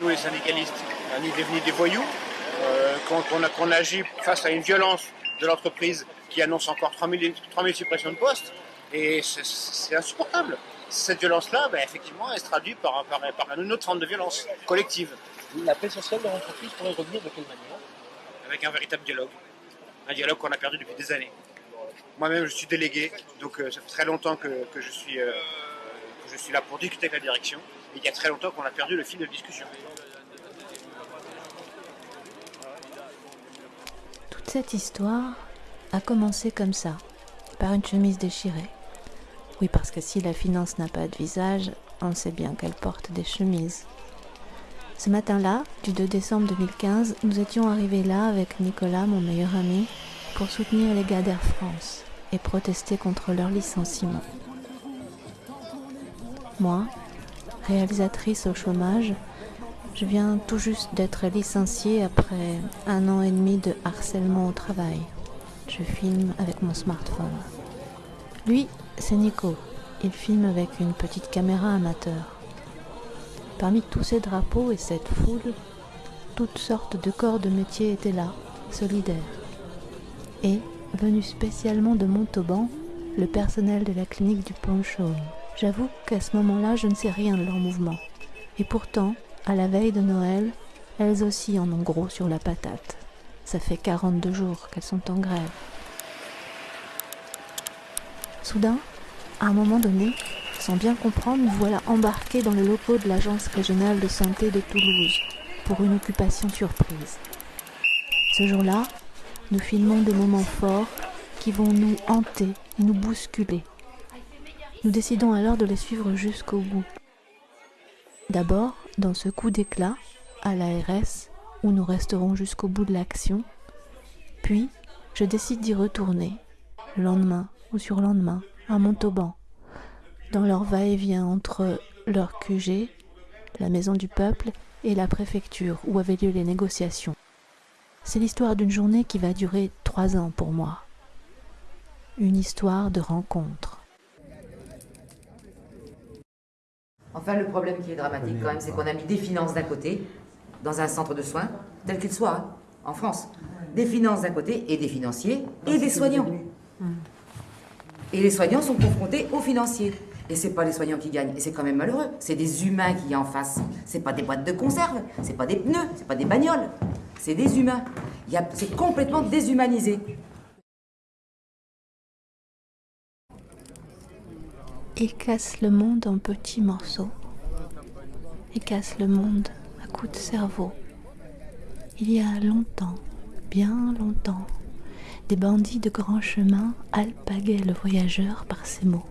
Nous, les syndicalistes, on est devenus des voyous. Euh, quand on, a, agit face à une violence de l'entreprise qui annonce encore 3000, 3000 suppressions de postes, et c'est, insupportable. Cette violence-là, ben, effectivement, elle se traduit par, par, par, une autre forme de violence collective. La paix sociale de l'entreprise pourrait revenir de quelle manière? Avec un véritable dialogue. Un dialogue qu'on a perdu depuis des années. Moi-même, je suis délégué, donc euh, ça fait très longtemps que, que je suis, euh, que je suis là pour discuter avec la direction. Il y a très longtemps qu'on a perdu le fil de discussion. Toute cette histoire a commencé comme ça, par une chemise déchirée. Oui, parce que si la finance n'a pas de visage, on sait bien qu'elle porte des chemises. Ce matin-là, du 2 décembre 2015, nous étions arrivés là avec Nicolas, mon meilleur ami, pour soutenir les gars d'Air France et protester contre leur licenciement. Moi, réalisatrice au chômage, je viens tout juste d'être licenciée après un an et demi de harcèlement au travail. Je filme avec mon smartphone. Lui, c'est Nico. Il filme avec une petite caméra amateur. Parmi tous ces drapeaux et cette foule, toutes sortes de corps de métier étaient là, solidaires. Et, venu spécialement de Montauban, le personnel de la clinique du Pont Chaume. J'avoue qu'à ce moment-là, je ne sais rien de leur mouvement. Et pourtant, à la veille de Noël, elles aussi en ont gros sur la patate. Ça fait 42 jours qu'elles sont en grève. Soudain, à un moment donné, sans bien comprendre, voilà embarqués dans le locaux de l'Agence régionale de santé de Toulouse pour une occupation surprise. Ce jour-là, nous filmons des moments forts qui vont nous hanter et nous bousculer. Nous décidons alors de les suivre jusqu'au bout. D'abord, dans ce coup d'éclat, à l'ARS, où nous resterons jusqu'au bout de l'action, puis je décide d'y retourner, le lendemain ou surlendemain, à Montauban, dans leur va-et-vient entre leur QG, la maison du peuple, et la préfecture où avaient lieu les négociations. C'est l'histoire d'une journée qui va durer trois ans pour moi. Une histoire de rencontre. Enfin, le problème qui est dramatique quand même, c'est qu'on a mis des finances d'un côté, dans un centre de soins, tel qu'il soit, hein, en France. Des finances d'un côté, et des financiers, et des soignants. Et les soignants sont confrontés aux financiers. Et c'est pas les soignants qui gagnent, et c'est quand même malheureux. C'est des humains qui y a en face. C'est pas des boîtes de conserve, c'est pas des pneus, c'est pas des bagnoles. C'est des humains. C'est complètement déshumanisé. Il casse le monde en petits morceaux. Il casse le monde à coups de cerveau. Il y a longtemps, bien longtemps, des bandits de grand chemin alpaguaient le voyageur par ces mots.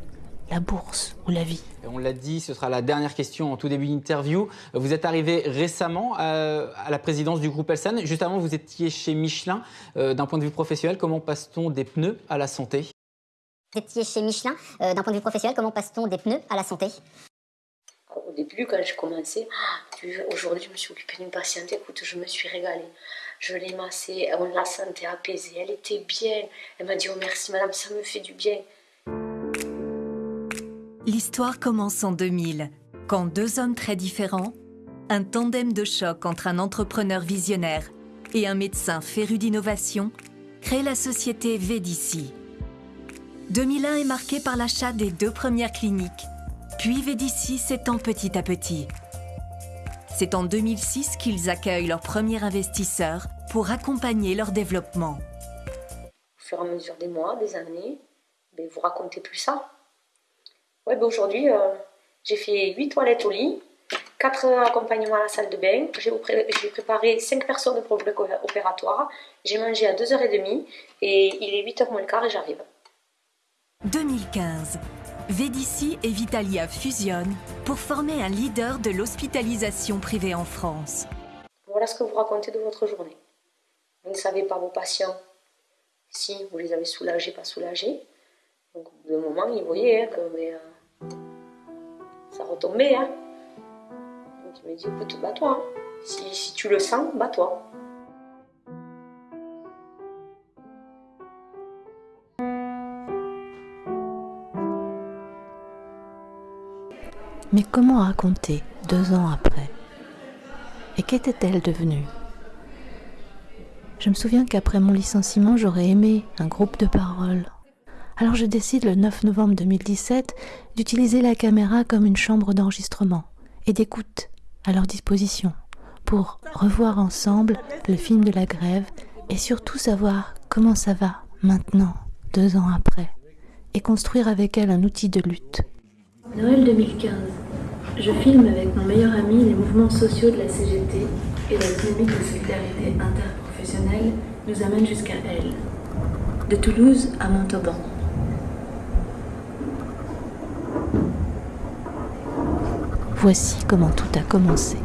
La bourse ou la vie. On l'a dit, ce sera la dernière question en tout début d'interview. Vous êtes arrivé récemment à, la présidence du groupe Elsan. Juste avant, vous étiez chez Michelin. Euh, d'un point de vue professionnel, comment passe-t-on des pneus à la santé? Vous étiez chez Michelin. Euh, d'un point de vue professionnel, comment passe-t-on des pneus à la santé? Au début, quand j'ai commencé, ah, aujourd'hui, je me suis occupée d'une patiente. Écoute, je me suis régalée. Je l'ai massée, on la sentait apaisée. Elle était bien. Elle m'a dit Oh merci, madame, ça me fait du bien. L'histoire commence en 2000, quand deux hommes très différents, un tandem de choc entre un entrepreneur visionnaire et un médecin féru d'innovation, créent la société Védici 2001 est marqué par l'achat des deux premières cliniques, puis Védici s'étend petit à petit. C'est en 2006 qu'ils accueillent leur premier investisseur pour accompagner leur développement. Au fur et à mesure des mois, des années, ben, vous racontez plus ça. Ouais, ben aujourd'hui, euh, j'ai fait 8 toilettes au lit, 4 accompagnements à la salle de bain, j'ai préparé 5 personnes le bloc opératoire, j'ai mangé à 2h30 et il est 8h moins le quart et j'arrive. 2015. Védici et Vitalia fusionnent pour former un leader de l'hospitalisation privée en France. Voilà ce que vous racontez de votre journée. Vous ne savez pas vos patients si vous les avez soulagés, pas soulagés. Donc, de moment, ils voyaient hein, que mais, euh, ça retombait. Hein. Donc, il me dit écoute, bats-toi. Hein. Si, si tu le sens, bats-toi. Mais comment raconter, deux ans après Et qu'était-elle devenue Je me souviens qu'après mon licenciement, j'aurais aimé un groupe de parole. Alors je décide le 9 novembre 2017 d'utiliser la caméra comme une chambre d'enregistrement et d'écoute à leur disposition pour revoir ensemble le film de la grève et surtout savoir comment ça va maintenant, deux ans après, et construire avec elle un outil de lutte. Noël 2015. Je filme avec mon meilleur ami les mouvements sociaux de la CGT et la dynamique de solidarité interprofessionnelle nous amène jusqu'à elle. De Toulouse à Montauban. Voici comment tout a commencé.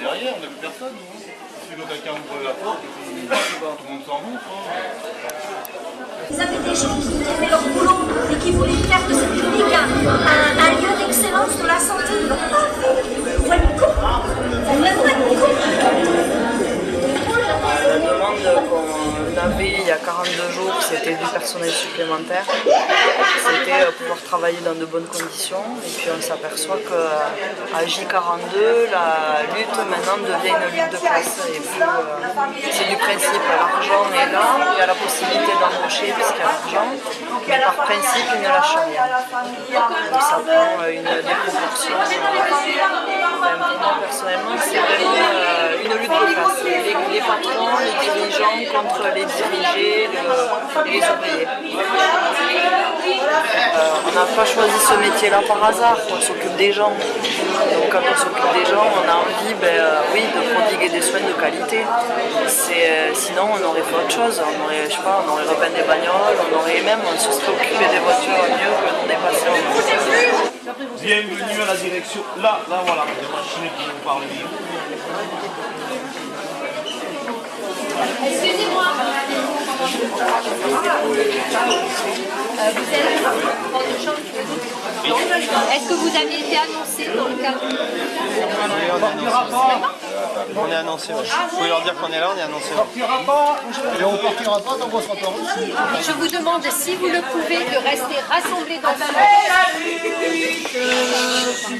derrière, on n'a plus personne. Si quelqu'un ouvre la porte, tout le monde s'en Ils avaient des gens qui aimaient leur boulot et qui voulaient faire de cette clinique un, lieu d'excellence de la santé. Qu'on avait il y a 42 jours, c'était du personnel supplémentaire. C'était euh, pouvoir travailler dans de bonnes conditions. Et puis on s'aperçoit qu'à J42, la lutte maintenant devient une lutte de classe. Euh, c'est du principe, l'argent est là, il y a la possibilité d'embaucher puisqu'il y a l'argent, mais par principe, il ne lâche rien. Ça prend euh, une déproportion. Personnellement, c'est vraiment une lutte de classe. Les, les patrons les dirigeants contre les dirigés, le, les ouvriers. Euh, on n'a pas choisi ce métier-là par hasard, on s'occupe des gens. Donc quand on s'occupe des gens, on a envie ben, euh, oui, de prodiguer des soins de qualité. Euh, sinon, on aurait fait autre chose. On aurait, je sais pas, on aurait repeint des bagnoles, on aurait même, on se serait occupé des voitures mieux que d'en dépasser. Bienvenue à la direction. Là, là voilà, les machines qui nous parlent. Excusez-moi. Euh, vous êtes votre chambre Est-ce que vous avez été annoncé dans le cadre On est annoncé, ouais. Vous pouvez leur dire qu'on est là, on est annoncé. Et on partira pas tant qu'on sera pas reçu. Je vous demande si vous le pouvez de rester rassemblés dans la Oui,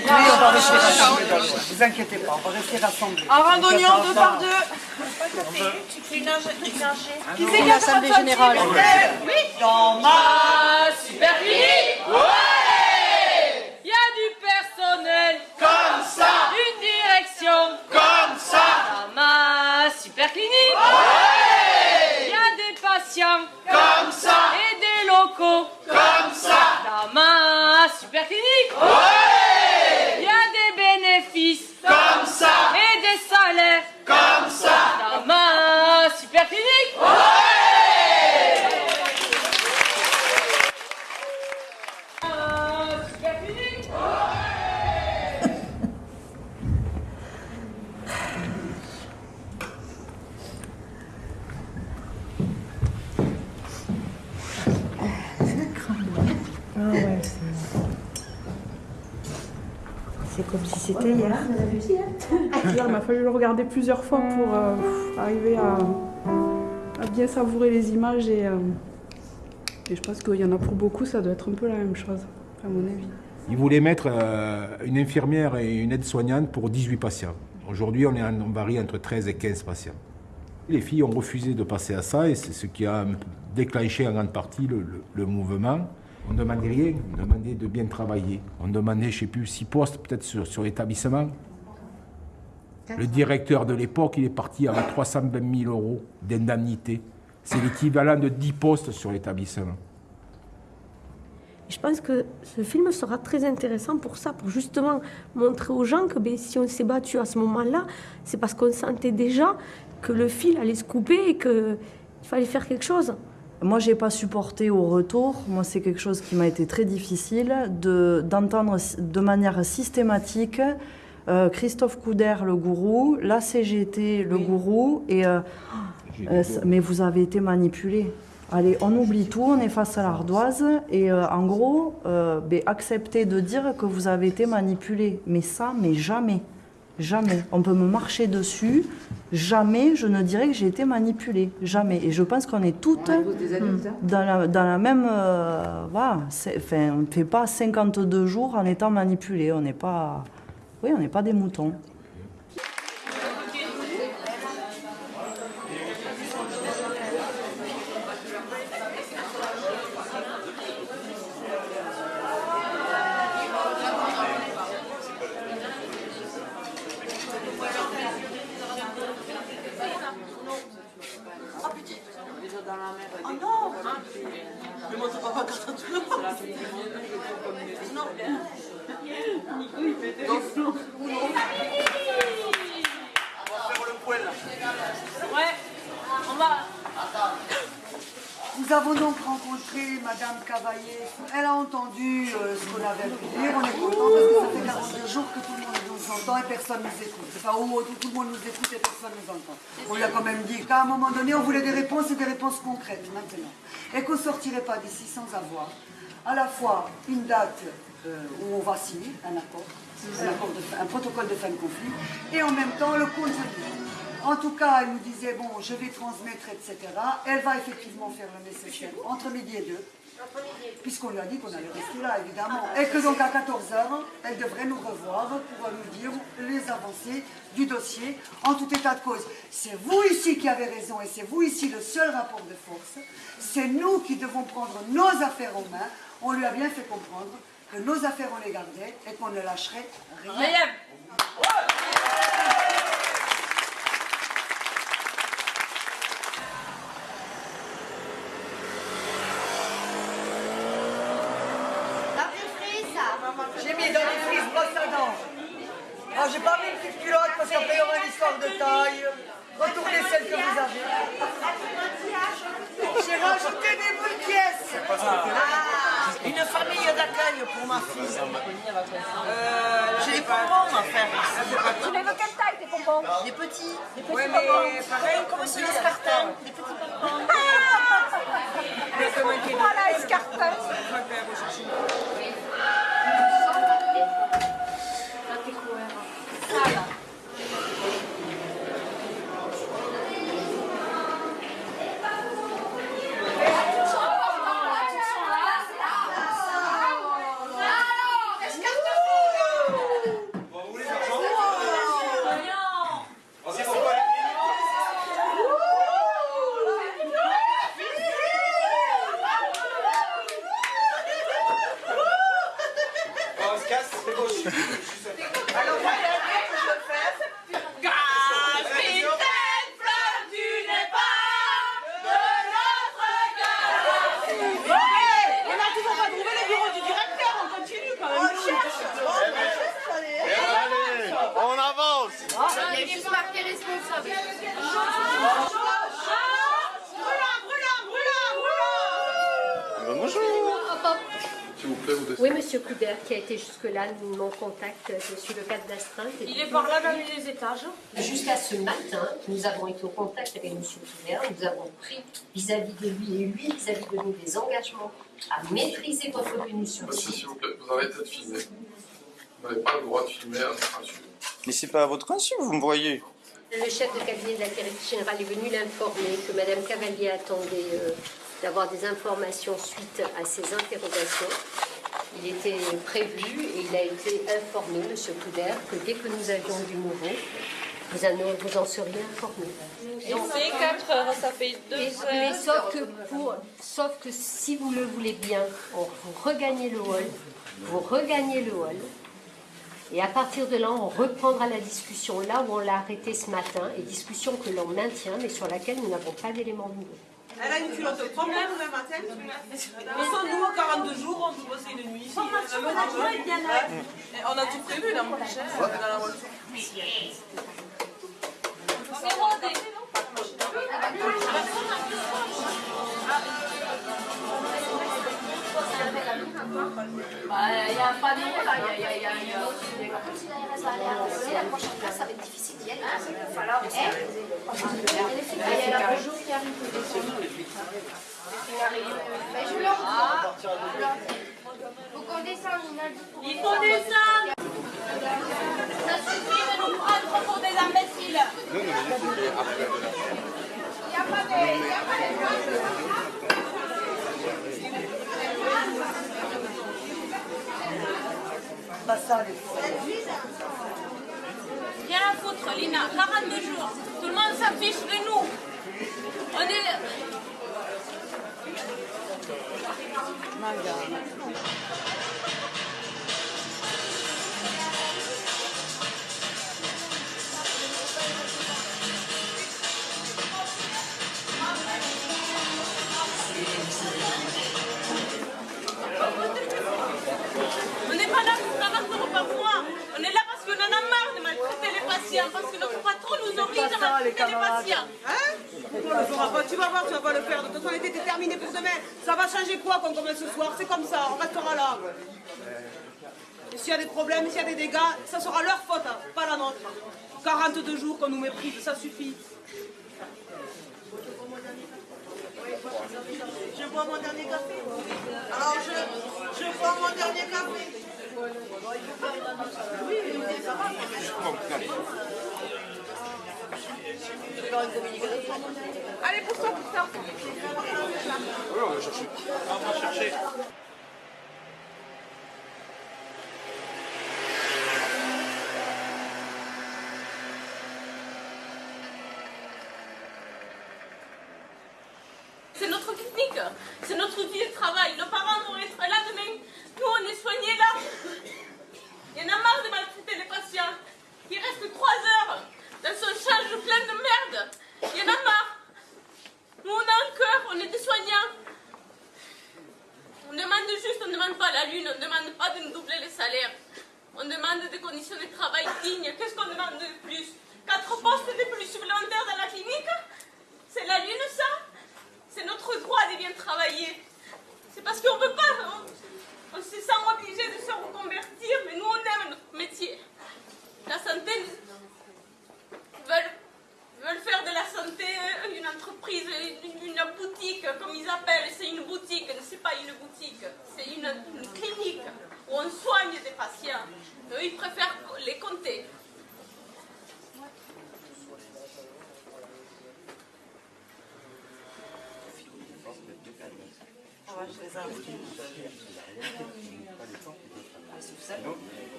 on va rester rassemblés. Ne vous inquiétez pas, on va rester rassemblés. En randonnant deux par deux. Une Qui c'est l'Assemblée générale Oui. Dans ma super clinique Comme ça. Une direction. Comme ça. Dans ma super clinique Ouais. Il y a des patients. Comme ça. Et des locaux. Comme ça. Dans ma super clinique Ouais. Il y a des bénéfices. Comme ça. Et des salaires. Comme ça. Dans ma super clinique Ouais Ah ouais, c'est comme si c'était hier. Hier, il m'a fallu le regarder plusieurs fois pour euh, arriver à, à bien savourer les images et, euh, et je pense qu'il y en a pour beaucoup, ça doit être un peu la même chose, à mon avis. Ils voulaient mettre euh, une infirmière et une aide-soignante pour 18 patients. Aujourd'hui, on, est en, on varie entre 13 et 15 patients. Les filles ont refusé de passer à ça et c'est ce qui a déclenché en grande partie le, le- le mouvement. On ne demandait rien, on demandait de bien travailler. On demandait, je ne sais plus, six postes peut-être sur, sur l'établissement. Le directeur de l'époque, il est parti avec 320 000 euros d'indemnité. C'est l'équivalent de 10 postes sur l'établissement. Je pense que ce film sera très intéressant pour ça, pour justement montrer aux gens que ben, si on s'est battu à ce moment-là, c'est parce qu'on sentait déjà que le fil allait se couper et qu'il fallait faire quelque chose. Moi, j'ai pas supporté au retour. Moi, c'est quelque chose qui m'a été très difficile de d'entendre de manière systématique euh, Christophe Couder, le gourou, la CGT, le gourou, et euh, euh, mais vous avez été manipulé. Allez, on oublie tout, on est face à l'ardoise, et euh, en gros, euh, ben, acceptez de dire que vous avez été manipulé. Mais ça, mais jamais. Jamais. On peut me marcher dessus. Jamais je ne dirais que j'ai été manipulée. Jamais. Et je pense qu'on est toutes dans la, dans la même... euh, voilà. C'est- Enfin, on ne fait pas 52 jours en étant manipulé. On n'est pas... Oui, on n'est pas des moutons. Oh non Mais moi, c'est pas ma carte à tout le monde. Non. Nico, il fait des flots. On va faire le poil là. Ouais, on va. Nous avons donc rencontré Madame Cavaillé. Elle a entendu euh, ce qu'on avait pu dire. On est content parce que ça fait 42 jours que tout le monde nous entend et personne ne nous écoute. Enfin, au moins, tout, le monde nous écoute et personne ne nous entend. On lui a quand même dit qu'à un moment donné, on voulait des réponses et des réponses concrètes maintenant. Et qu'on ne sortirait pas d'ici sans avoir à la fois une date euh, où on va signer un accord, un protocole de fin de conflit, et en même temps le contenu. En tout cas, elle nous disait, bon, je vais transmettre, etc. Elle va effectivement faire le nécessaire entre midi et deux, puisqu'on lui a dit qu'on allait rester là, évidemment. Et que donc à 14h, elle devrait nous revoir pour nous dire les avancées du dossier en tout état de cause. C'est vous ici qui avez raison et c'est vous ici le seul rapport de force. C'est nous qui devons prendre nos affaires en main. On lui a bien fait comprendre que nos affaires, on les gardait et qu'on ne lâcherait rien. Rien. J'ai mis dans les frises brosse à dents. Ah, j'ai pas mis une petite culotte parce qu'après il y aura une histoire de taille. Retournez celle que vous avez. J'ai rajouté des boules pièces. Ah, une famille d'accueil pour ma fille. Euh, J'ai des bonbons faire ici. Tu les veux quelle taille tes bonbons? Des petits. Des petits Ouais, mais bonbons. pareil, comme celui des d'Escartin. Des petits bonbons. Voilà, escarpin. On se casse, c'est gauche. Alors, voilà, que je le fais. Capitaine Fleur, tu n'es pas de notre galaxie. Ouais, On n'a toujours pas trouvé le bureau du directeur, on continue quand même. On cherche. Allez, on avance. Il y a juste marqué responsable. Brûlant, brûlant, brûlant, brûlant. bonjour. S'il vous plaît, vous descendez. Oui, Monsieur Coudert, qui a été jusque-là mon contact, je suis le cadre d'astreinte. et Il est puis- par là Jusqu'à ce matin, nous avons été au contact avec Monsieur Coudert, nous avons pris vis-à-vis de lui et lui vis-à-vis de nous des engagements à maîtriser votre venue sur Monsieur, site. s'il vous plaît, vous arrêtez de filmer. Vous n'avez pas le droit de filmer à notre insu. Mais c'est pas à votre insu, vous me voyez. Le chef de cabinet de la directrice générale est venu l'informer que Madame Cavalier attendait euh, d'avoir des informations suite à ses interrogations. Il était prévu et il a été informé, Monsieur Coudert, que dès que nous avions du nouveau, vous en, vous en seriez informé. Il fait 4 heures, ça fait 2 Mais, heures. mais sauf, que pour, sauf que si vous le voulez bien, on- vous regagnez le hall, vous regagnez le hall, et à partir de là, on reprendra la discussion là où on l'a arrêté ce matin, et discussion que l'on maintient, mais sur laquelle nous n'avons pas d'éléments nouveaux. Elle a une culotte de problème demain matin. Mais sans nous, à 42 jours, on peut bosser une nuit. On a tout prévu là, mon cher, dans la voiture. C'est Il y a un panneau là, il y a- la prochaine difficile. Il. Faut descendre Ça suffit de nous prendre pour des imbéciles. Il n'y a pas de... il y a pas de- Pas ça, les Rien à foutre, Lina. 42 jours. Tout le monde s'affiche de nous. On est... 40 euros par mois. On est là parce qu'on en a marre de maltraiter les patients. Parce que notre patron nous oblige à maltraiter les patients. Hein On le fera pas, tu vas voir, tu vas pas le faire. De toute façon, on était déterminé pour demain. Ça va changer quoi qu'on commence ce soir? C'est comme ça, on restera là. Et s'il y a des problèmes, s'il y a des dégâts, ça sera leur faute, hein, pas la nôtre. 42 jours qu'on nous méprise, ça suffit. Je bois mon dernier café. Alors je, je bois mon dernier café. Allez, pousse-toi, pousse-toi. Oui, on va chercher. On va chercher. C'est notre technique, c'est notre outil de travail. Nos parents vont être là demain. Nous, on est soignés là. Il y en a marre de maltraiter les patients. Il reste trois heures dans son charge plein de merde. Il y en a marre. Nous, on a un cœur, on est des soignants. On demande juste, on ne demande pas la lune, on ne demande pas de nous doubler les salaires. On demande des conditions de travail dignes. Qu'est-ce qu'on demande de plus Quatre postes de plus supplémentaires dans la clinique C'est la lune, ça c'est notre droit de bien travailler. C'est parce qu'on ne peut pas. On, on se sent obligé de se reconvertir, mais nous, on aime notre métier. La santé veulent, veulent faire de la santé une entreprise, une, une boutique, comme ils appellent. C'est une boutique, c'est pas une boutique. C'est une, une clinique où on soigne des patients. Eux, ils préfèrent les compter.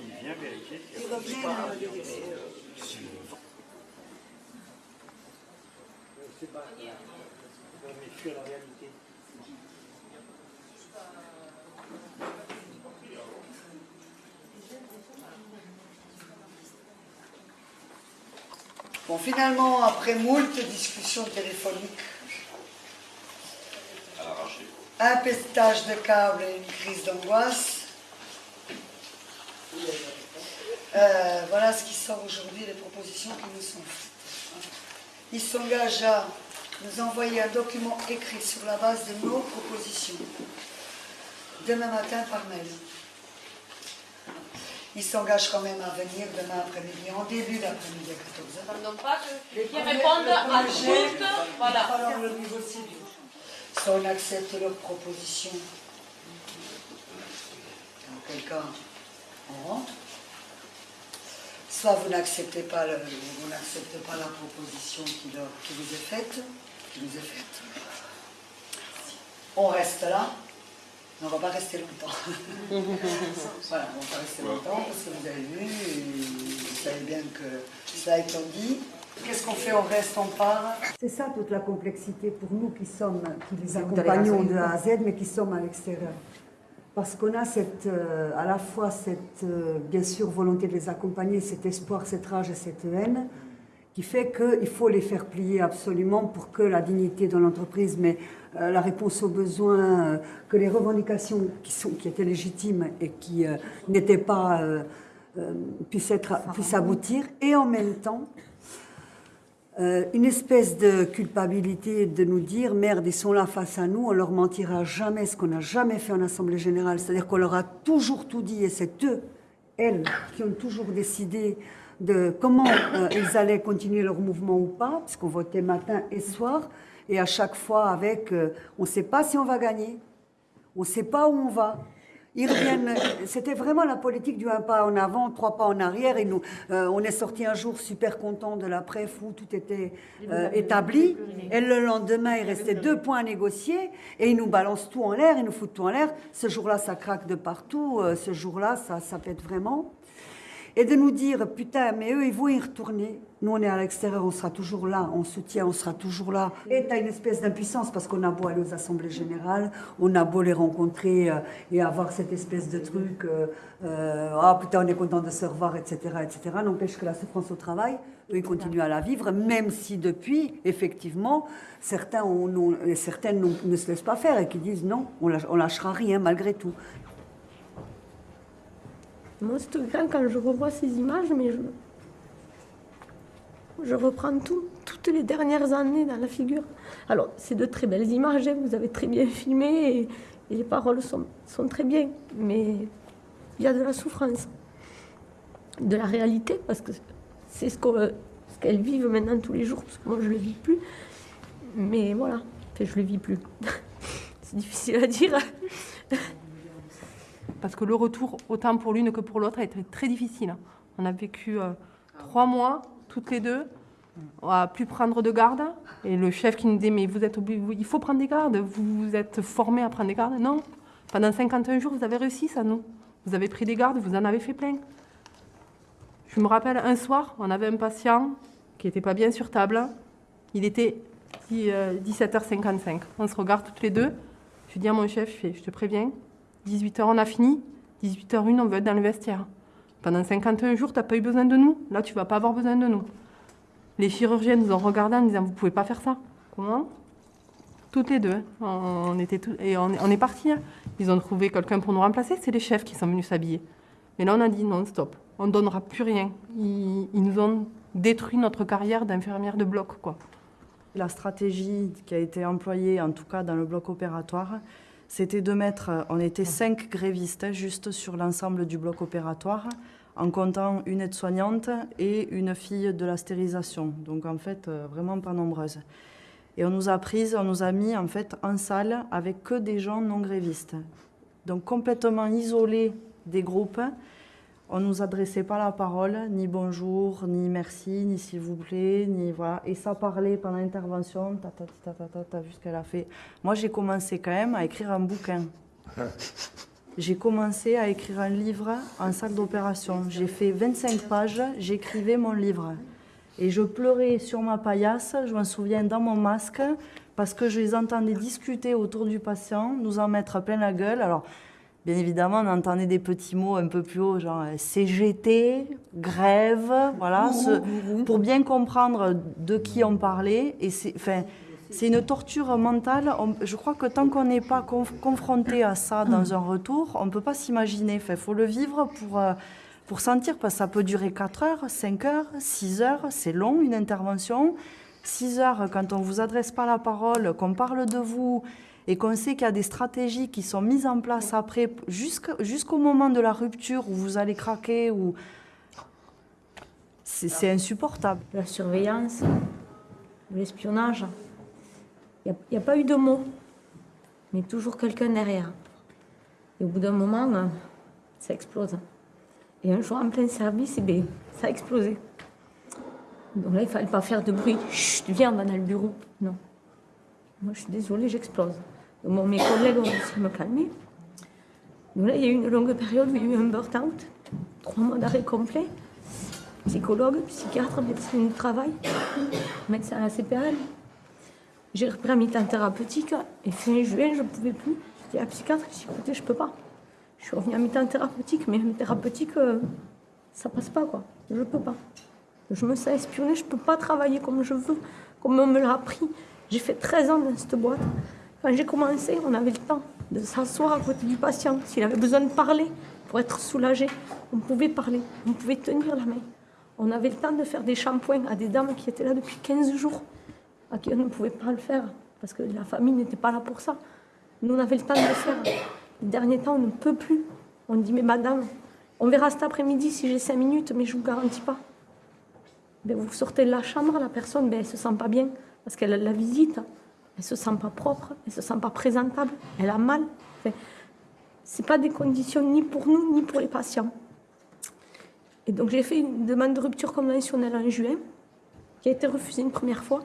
Il vient vérifier. Il revient, euh, Bon, finalement, après moult discussions téléphoniques, un pestage de câbles et une crise d'angoisse, euh, voilà ce qui sort aujourd'hui, les propositions qui nous sont faites. Il s'engage à nous envoyer un document écrit sur la base de nos propositions, demain matin par mail. Il s'engage quand même à venir demain après-midi, en début d'après-midi à 14h. Non pas que- Les qui premiers- répondent à toutes, voilà. le. Soit on accepte leur proposition, dans quel cas on rentre. Soit vous n'acceptez pas, le- vous n'acceptez pas la proposition qui, leur- qui vous est faite, qui nous est faite. On reste là, mais on ne va pas rester longtemps. voilà, on ne va pas rester longtemps parce que vous avez vu, et vous savez bien que cela étant dit, qu'est-ce qu'on fait On reste, on part? C'est ça toute la complexité pour nous qui sommes, qui les accompagnons de A à Z, mais qui sommes à l'extérieur. Parce qu'on a cette, euh, à la fois cette, euh, bien sûr, volonté de les accompagner, cet espoir, cette rage et cette haine, qui fait qu'il faut les faire plier absolument pour que la dignité de l'entreprise, mais euh, la réponse aux besoins, que les revendications qui, sont, qui étaient légitimes et qui n'étaient pas, puissent, être, puissent aboutir, et en même temps, euh, une espèce de culpabilité de nous dire merde, ils sont là face à nous, on leur mentira jamais, ce qu'on n'a jamais fait en Assemblée Générale. C'est-à-dire qu'on leur a toujours tout dit et c'est eux, elles, qui ont toujours décidé de comment euh, ils allaient continuer leur mouvement ou pas, puisqu'on votait matin et soir, et à chaque fois avec euh, on ne sait pas si on va gagner, on ne sait pas où on va. Ils reviennent. C'était vraiment la politique du un pas en avant, trois pas en arrière. Et nous, euh, on est sorti un jour super content de la préf où tout était euh, établi. Et le lendemain, il restait deux points à négocier. Et ils nous balancent tout en l'air, ils nous foutent tout en l'air. Ce jour-là, ça craque de partout. euh, ce jour-là, ça, ça pète vraiment. Et de nous dire, putain, mais eux, ils vont y retourner. Nous, on est à l'extérieur, on sera toujours là, on soutient, on sera toujours là. Et tu as une espèce d'impuissance parce qu'on a beau aller aux assemblées générales, on a beau les rencontrer euh, et avoir cette espèce de truc, euh, euh, ah putain, on est content de se revoir, etc., etc. N'empêche que la souffrance au travail, eux, ils continuent à la vivre, même si depuis, effectivement, certains certaines ne se laissent pas faire et qui disent non, on on lâchera rien malgré tout. Moi, c'est grand quand je revois ces images, mais je, je reprends tout, toutes les dernières années dans la figure. Alors, c'est de très belles images, hein, vous avez très bien filmé et, les paroles sont, sont très bien, mais il y a de la souffrance, de la réalité, parce que c'est ce qu'elles vivent maintenant tous les jours, parce que moi, je ne le vis plus. Mais voilà, je ne le vis plus. c'est difficile à dire. Parce que le retour, autant pour l'une que pour l'autre, a été très difficile. On a vécu euh, trois mois, toutes les deux, à plus prendre de garde. Et le chef qui nous dit, mais vous êtes obligé, il faut prendre des gardes, vous, vous êtes formés à prendre des gardes? Non, pendant 51 jours, vous avez réussi ça, nous. Vous avez pris des gardes, vous en avez fait plein. Je me rappelle, un soir, on avait un patient qui n'était pas bien sur table. Il était dix- euh, 17h55. On se regarde toutes les deux. Je dis à mon chef, je te préviens, 18h on a fini, 18h01 on veut être dans le vestiaire. Pendant 51 jours, tu n'as pas eu besoin de nous. Là, tu vas pas avoir besoin de nous. Les chirurgiens nous ont regardés en disant, vous pouvez pas faire ça. Comment? Toutes les deux. hein. On, était tout- et on, est partis. hein. Ils ont trouvé quelqu'un pour nous remplacer. C'est les chefs qui sont venus s'habiller. Mais là, on a dit non, stop. On ne donnera plus rien. Ils, ils nous ont détruit notre carrière d'infirmière de bloc. quoi. La stratégie qui a été employée, en tout cas dans le bloc opératoire, c'était de mettre, on était cinq grévistes juste sur l'ensemble du bloc opératoire, en comptant une aide-soignante et une fille de la stérilisation. Donc en fait, euh, vraiment pas nombreuses. Et on nous a prises, on nous a mis en fait en salle avec que des gens non grévistes. Donc complètement isolés des groupes. On nous adressait pas la parole, ni bonjour, ni merci, ni s'il vous plaît, ni voilà. Et ça parlait pendant l'intervention, ta ta ta ta ta, ta, vu ce qu'elle a fait. Moi, j'ai commencé quand même à écrire un bouquin. J'ai commencé à écrire un livre en salle d'opération. J'ai fait 25 pages, j'écrivais mon livre. Et je pleurais sur ma paillasse, je m'en souviens, dans mon masque, parce que je les entendais discuter autour du patient, nous en mettre plein la gueule. Alors, bien évidemment, on entendait des petits mots un peu plus haut, genre euh, CGT, grève, voilà, ce- pour bien comprendre de qui on parlait. Et c'est, enfin, c'est une torture mentale. On- je crois que tant qu'on n'est pas conf- confronté à ça dans un retour, on ne peut pas s'imaginer. Il faut le vivre pour, euh, pour sentir, parce que ça peut durer 4 heures, 5 heures, 6 heures. C'est long, une intervention. 6 heures, quand on ne vous adresse pas la parole, qu'on parle de vous et qu'on sait qu'il y a des stratégies qui sont mises en place après, jusqu'au moment de la rupture où vous allez craquer, ou c'est insupportable. La surveillance, l'espionnage, il n'y a, pas eu de mots, mais toujours quelqu'un derrière. Et au bout d'un moment, euh, ça explose. Et un jour, en plein service, eh bien, ça a explosé. Donc là, il ne fallait pas faire de bruit. Chut, viens, on va dans le bureau. Non. Moi, je suis désolée, j'explose. Mes collègues ont réussi à me calmer. Donc là, il y a eu une longue période où il y a eu un burn-out, trois mois d'arrêt complet. Psychologue, psychiatre, médecin du travail, médecin à la CPL. J'ai repris un mi-temps thérapeutique et fin juin, je ne pouvais plus. J'ai à la psychiatre, dit, écoutez, je ne peux pas. Je suis revenue à mi-temps thérapeutique, mais thérapeutique, euh, ça passe pas, quoi. Je ne peux pas. Je me sens espionnée, je ne peux pas travailler comme je veux, comme on me l'a appris. J'ai fait 13 ans dans cette boîte. Quand j'ai commencé, on avait le temps de s'asseoir à côté du patient. S'il avait besoin de parler pour être soulagé, on pouvait parler, on pouvait tenir la main. On avait le temps de faire des shampoings à des dames qui étaient là depuis 15 jours, à qui on ne pouvait pas le faire, parce que la famille n'était pas là pour ça. Nous, on avait le temps de le faire. Les derniers temps, on ne peut plus. On dit, mais madame, on verra cet après-midi si j'ai 5 minutes, mais je ne vous garantis pas. Ben, vous sortez de la chambre, la personne, ben, elle ne se sent pas bien, parce qu'elle a la visite. Elle se sent pas propre, elle se sent pas présentable, elle a mal. Enfin, c'est pas des conditions ni pour nous ni pour les patients. Et donc j'ai fait une demande de rupture conventionnelle en juin, qui a été refusée une première fois.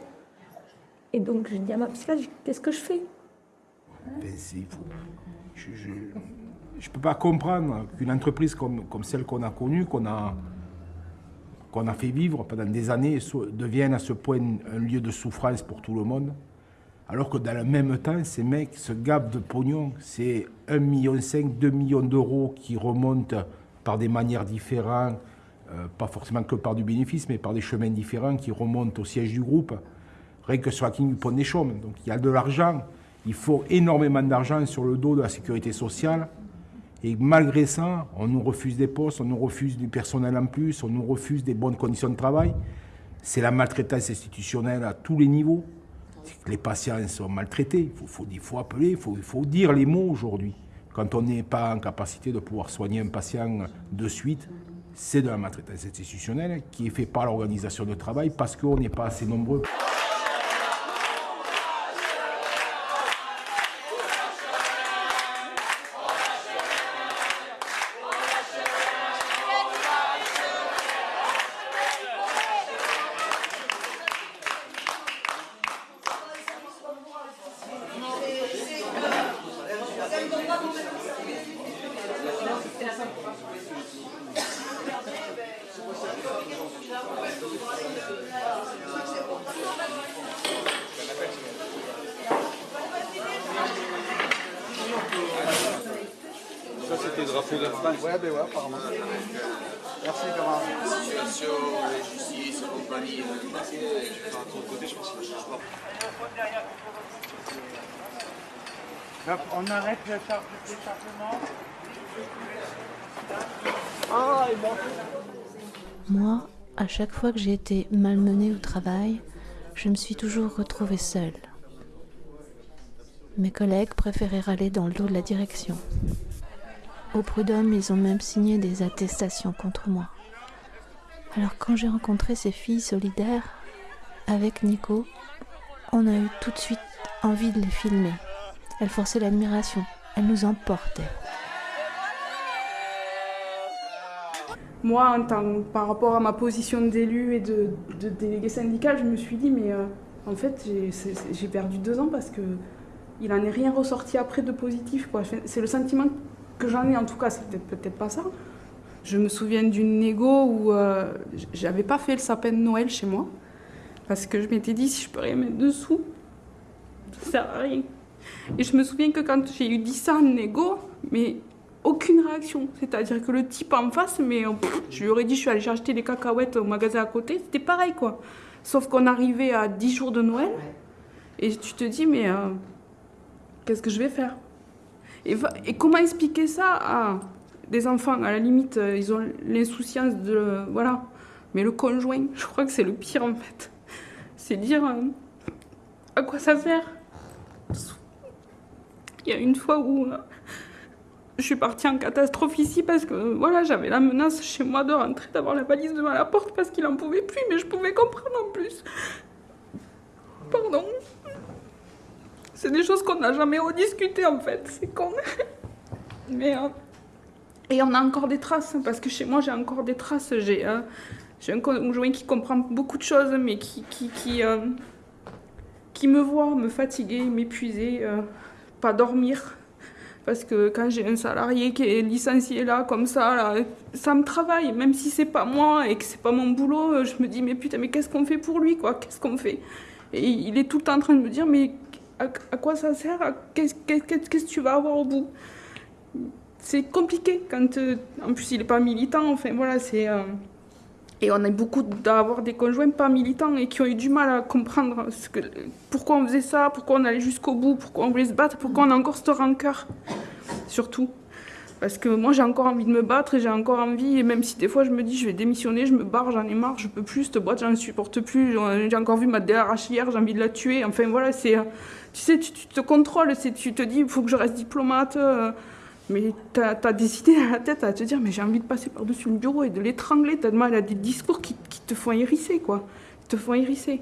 Et donc j'ai dit à ma psychiatre, qu'est-ce que je fais? Je ne peux pas comprendre qu'une entreprise comme, comme celle qu'on a connue, qu'on a, qu'on a fait vivre pendant des années, devienne à ce point un lieu de souffrance pour tout le monde. Alors que dans le même temps, ces mecs se gavent de pognon. C'est 1,5 million, 2 millions d'euros qui remontent par des manières différentes, euh, pas forcément que par du bénéfice, mais par des chemins différents qui remontent au siège du groupe, rien que sur la clinique du des. Donc il y a de l'argent, il faut énormément d'argent sur le dos de la sécurité sociale. Et malgré ça, on nous refuse des postes, on nous refuse du personnel en plus, on nous refuse des bonnes conditions de travail. C'est la maltraitance institutionnelle à tous les niveaux. Les patients sont maltraités. Il faut, appeler, il faut, faut dire les mots aujourd'hui. Quand on n'est pas en capacité de pouvoir soigner un patient de suite, c'est de la maltraitance institutionnelle qui est faite par l'organisation de travail parce qu'on n'est pas assez nombreux. Ça, c'était le drapeau de France. Ouais, ben ouais, apparemment. Merci, camarade. Situation, la justice, compagnie, enfin, de ton côté, je pense qu'il va falloir. Hop, Moi, à chaque fois que j'ai été malmenée au travail, je me suis toujours retrouvée seule. Mes collègues préféraient râler dans le dos de la direction. Au prud'homme, ils ont même signé des attestations contre moi. Alors quand j'ai rencontré ces filles solidaires, avec Nico, on a eu tout de suite envie de les filmer. Elles forçaient l'admiration, elles nous emportaient. Moi, par rapport à ma position d'élu et de, délégué syndical, je me suis dit, mais euh, en fait, j'ai perdu deux ans parce que il n'en est rien ressorti après de positif. C'est le sentiment que j'en ai, en tout cas, c'est peut-être pas ça. Je me souviens d'une négo où euh, j'avais pas fait le sapin de Noël chez moi parce que je m'étais dit, si je peux rien mettre dessous, ça sert à rien. Et je me souviens que quand j'ai eu dit ça en négo, mais aucune réaction. C'est-à-dire que le type en face, mais euh, pff, je lui aurais dit je suis allée acheter des cacahuètes au magasin à côté, c'était pareil quoi. Sauf qu'on arrivait à 10 jours de Noël et tu te dis mais euh, qu'est-ce que je vais faire? Et, comment expliquer ça à des enfants? À la limite, euh, ils ont l'insouciance de. Voilà. Mais le conjoint, je crois que c'est le pire en fait. C'est dire euh, à quoi ça sert? Il y a une fois où euh, je suis partie en catastrophe ici parce que voilà, j'avais la menace chez moi de rentrer, d'avoir la valise devant la porte parce qu'il en pouvait plus, mais je pouvais comprendre en plus. Pardon. C'est des choses qu'on n'a jamais rediscutées en fait, c'est con. Mais euh, et on a encore des traces hein, parce que chez moi j'ai encore des traces. J'ai euh, un conjoint qui comprend beaucoup de choses, mais qui qui qui, me voit me fatiguer, m'épuiser, pas dormir. Parce que quand j'ai un salarié qui est licencié là, comme ça, là, ça me travaille. Même si c'est pas moi et que c'est pas mon boulot, je me dis, mais putain, mais qu'est-ce qu'on fait pour lui, quoi? Qu'est-ce qu'on fait? Et il est tout le temps en train de me dire, mais à, quoi ça sert? Qu'est-ce que tu vas avoir au bout? C'est compliqué quand. euh, en plus, il est pas militant, enfin voilà, c'est. euh, et on a beaucoup d'avoir des conjoints pas militants et qui ont eu du mal à comprendre pourquoi on faisait ça, pourquoi on allait jusqu'au bout, pourquoi on voulait se battre, pourquoi on a encore cette rancœur. Surtout. Parce que moi j'ai encore envie de me battre et j'ai encore envie, et même si des fois je me dis je vais démissionner, je me barre, j'en ai marre, je peux plus, cette boîte j'en supporte plus, j'ai encore vu ma DRH hier, j'ai envie de la tuer, enfin voilà, c'est. Tu sais, tu, te contrôles, tu te dis il faut que je reste diplomate. euh, mais t'as as des idées à la tête à te dire, mais j'ai envie de passer par-dessus le bureau et de l'étrangler tellement elle a des discours qui, qui te font hérisser, quoi. Qui te font hérisser.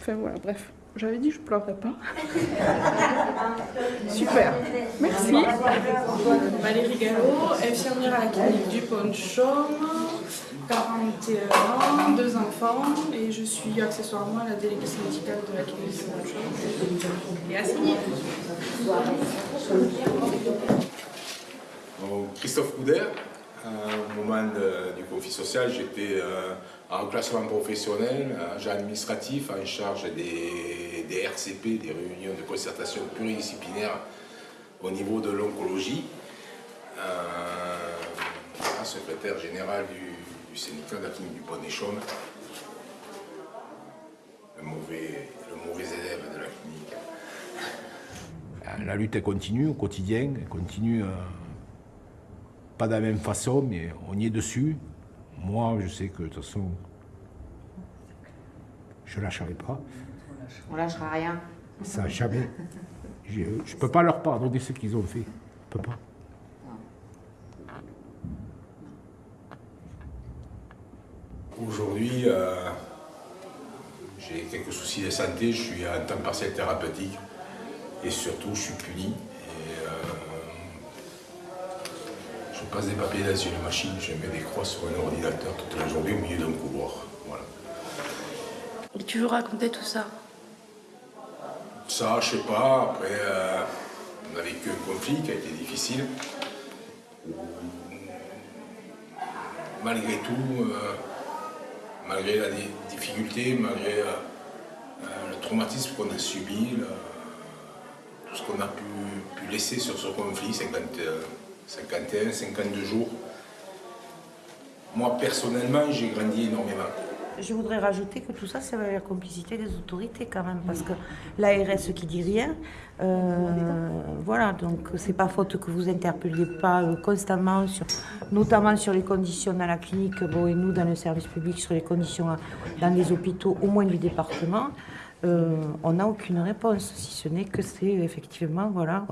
Enfin voilà, bref. J'avais dit je ne pleurerais pas. Super. Merci. Valérie Gallo, infirmière à la clinique du Pont-Chaume, 41 ans, deux enfants, et je suis accessoirement à la déléguée médicale de la clinique du Pont-Chaume. Et assignée. Donc, Christophe Couder, au moment de- du conflit social, j'étais euh, en classement professionnel, agent administratif en charge des, des RCP, des réunions de concertation pluridisciplinaire au niveau de l'oncologie. Euh, secrétaire général du, syndicat du Pont des Chaumes. Le mauvais, le mauvais élève. La lutte elle continue au quotidien, elle continue euh, pas de la même façon, mais on y est dessus. Moi, je sais que de toute façon, je lâcherai pas. On lâchera rien. Ça, jamais. Je ne peux pas leur pardonner ce qu'ils ont fait. Je peux pas. Aujourd'hui, euh, j'ai quelques soucis de santé, je suis en temps partiel thérapeutique et surtout je suis puni. Et, euh, je passe des papiers dans une machine, je mets des croix sur un ordinateur toute la journée au milieu d'un couloir. Voilà. Et tu veux raconter tout ça? Ça, je sais pas, après, euh, on a vécu un conflit qui a été difficile. malgré tout, euh, malgré la di- difficulté, malgré le traumatisme qu'on a subi, le- ce qu'on a pu, laisser sur ce conflit, 50, euh, 51, 52 jours, moi personnellement, j'ai grandi énormément. Je voudrais rajouter que tout ça, c'est la complicité des autorités quand même, parce que l'ARS qui dit rien, euh, voilà, donc c'est pas faute que vous interpelliez pas euh, constamment, notamment sur les conditions dans la clinique, bon, et nous dans le service public, sur les conditions euh, dans les hôpitaux, au moins du département. Euh, on n'a aucune réponse, si ce n'est que c'est effectivement voilà,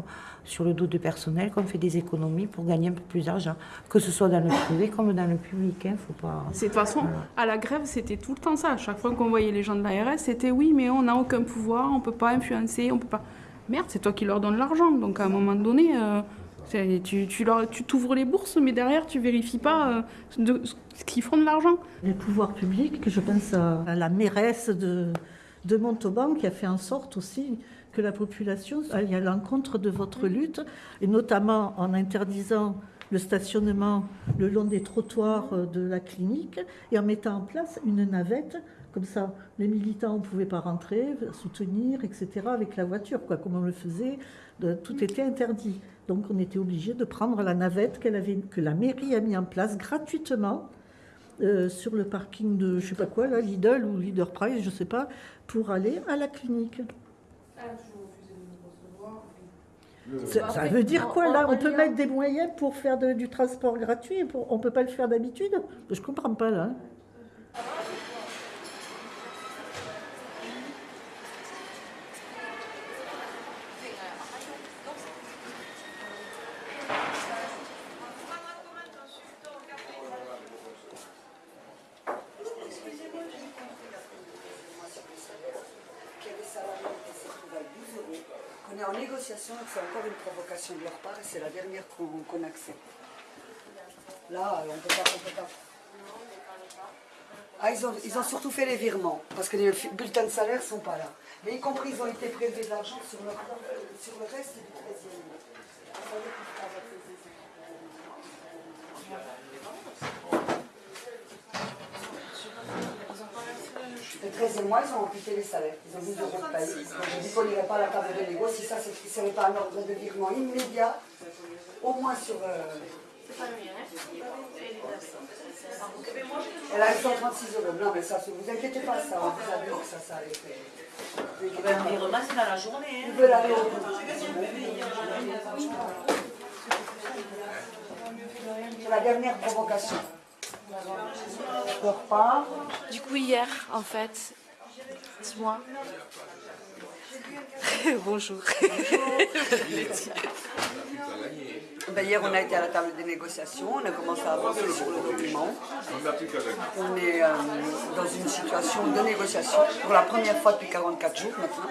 sur le dos de personnel qu'on fait des économies pour gagner un peu plus d'argent, que ce soit dans le privé comme dans le public. Hein, faut pas... C'est de toute façon, à la grève, c'était tout le temps ça. À chaque fois qu'on voyait les gens de l'ARS, c'était oui, mais on n'a aucun pouvoir, on peut pas influencer, on peut pas. Merde, c'est toi qui leur donnes l'argent. Donc à un moment donné, euh, tu, tu, leur, tu t'ouvres les bourses, mais derrière, tu vérifies pas euh, de, ce qu'ils font de l'argent. Les pouvoirs publics, je pense à à la mairesse de, de Montauban qui a fait en sorte aussi que la population aille à l'encontre de votre lutte, et notamment en interdisant le stationnement le long des trottoirs euh, de la clinique et en mettant en place une navette. Comme ça, les militants ne pouvaient pas rentrer, soutenir, etc., avec la voiture, quoi, comme on le faisait. de- tout était interdit. Donc on était obligé de prendre la navette avait, que la mairie a mis en place gratuitement euh, sur le parking de, je sais pas quoi, là, Lidl ou Leader Price, je sais pas, pour aller à la clinique. Ça, ça veut dire quoi là On peut mettre des moyens pour faire de- du transport gratuit et pour- On peut pas le faire d'habitude Je comprends pas là. hein. qu'il y a des salariés qui se trouvent à 12 euros, qu'on est en négociation et que c'est encore une provocation de leur part et c'est la dernière qu'on accepte. Là, euh, on peut pas, on peut pas. Ah, ils ont, ils ont surtout fait les virements, parce que les bulletins de salaire ne sont pas là. Mais y compris, ils ont été prélevés de l'argent sur, leur- sur le reste du 13e mois. Vous savez qu'ils travaillent avec les Le 13e mois, ils ont amputé les salaires. Ils ont 12 euros de paye. Donc, je dis qu'on n'irait pas à la table de négo si ça ne serait pas un ordre de virement immédiat, au moins sur. euh, Elle a 136 euros. Non, mais ça, vous inquiétez pas, ça, on vous a dit que ça, ça allait faire. Virement, c'est dans la journée. hein. Ils veulent aller au bout. C'est la dernière provocation. Du coup, hier, en fait, dis-moi. Bonjour. Ben, hier, on a été à la table des négociations, on a commencé à avancer sur le document. On est euh, dans une situation de négociation pour la première fois depuis 44 jours maintenant.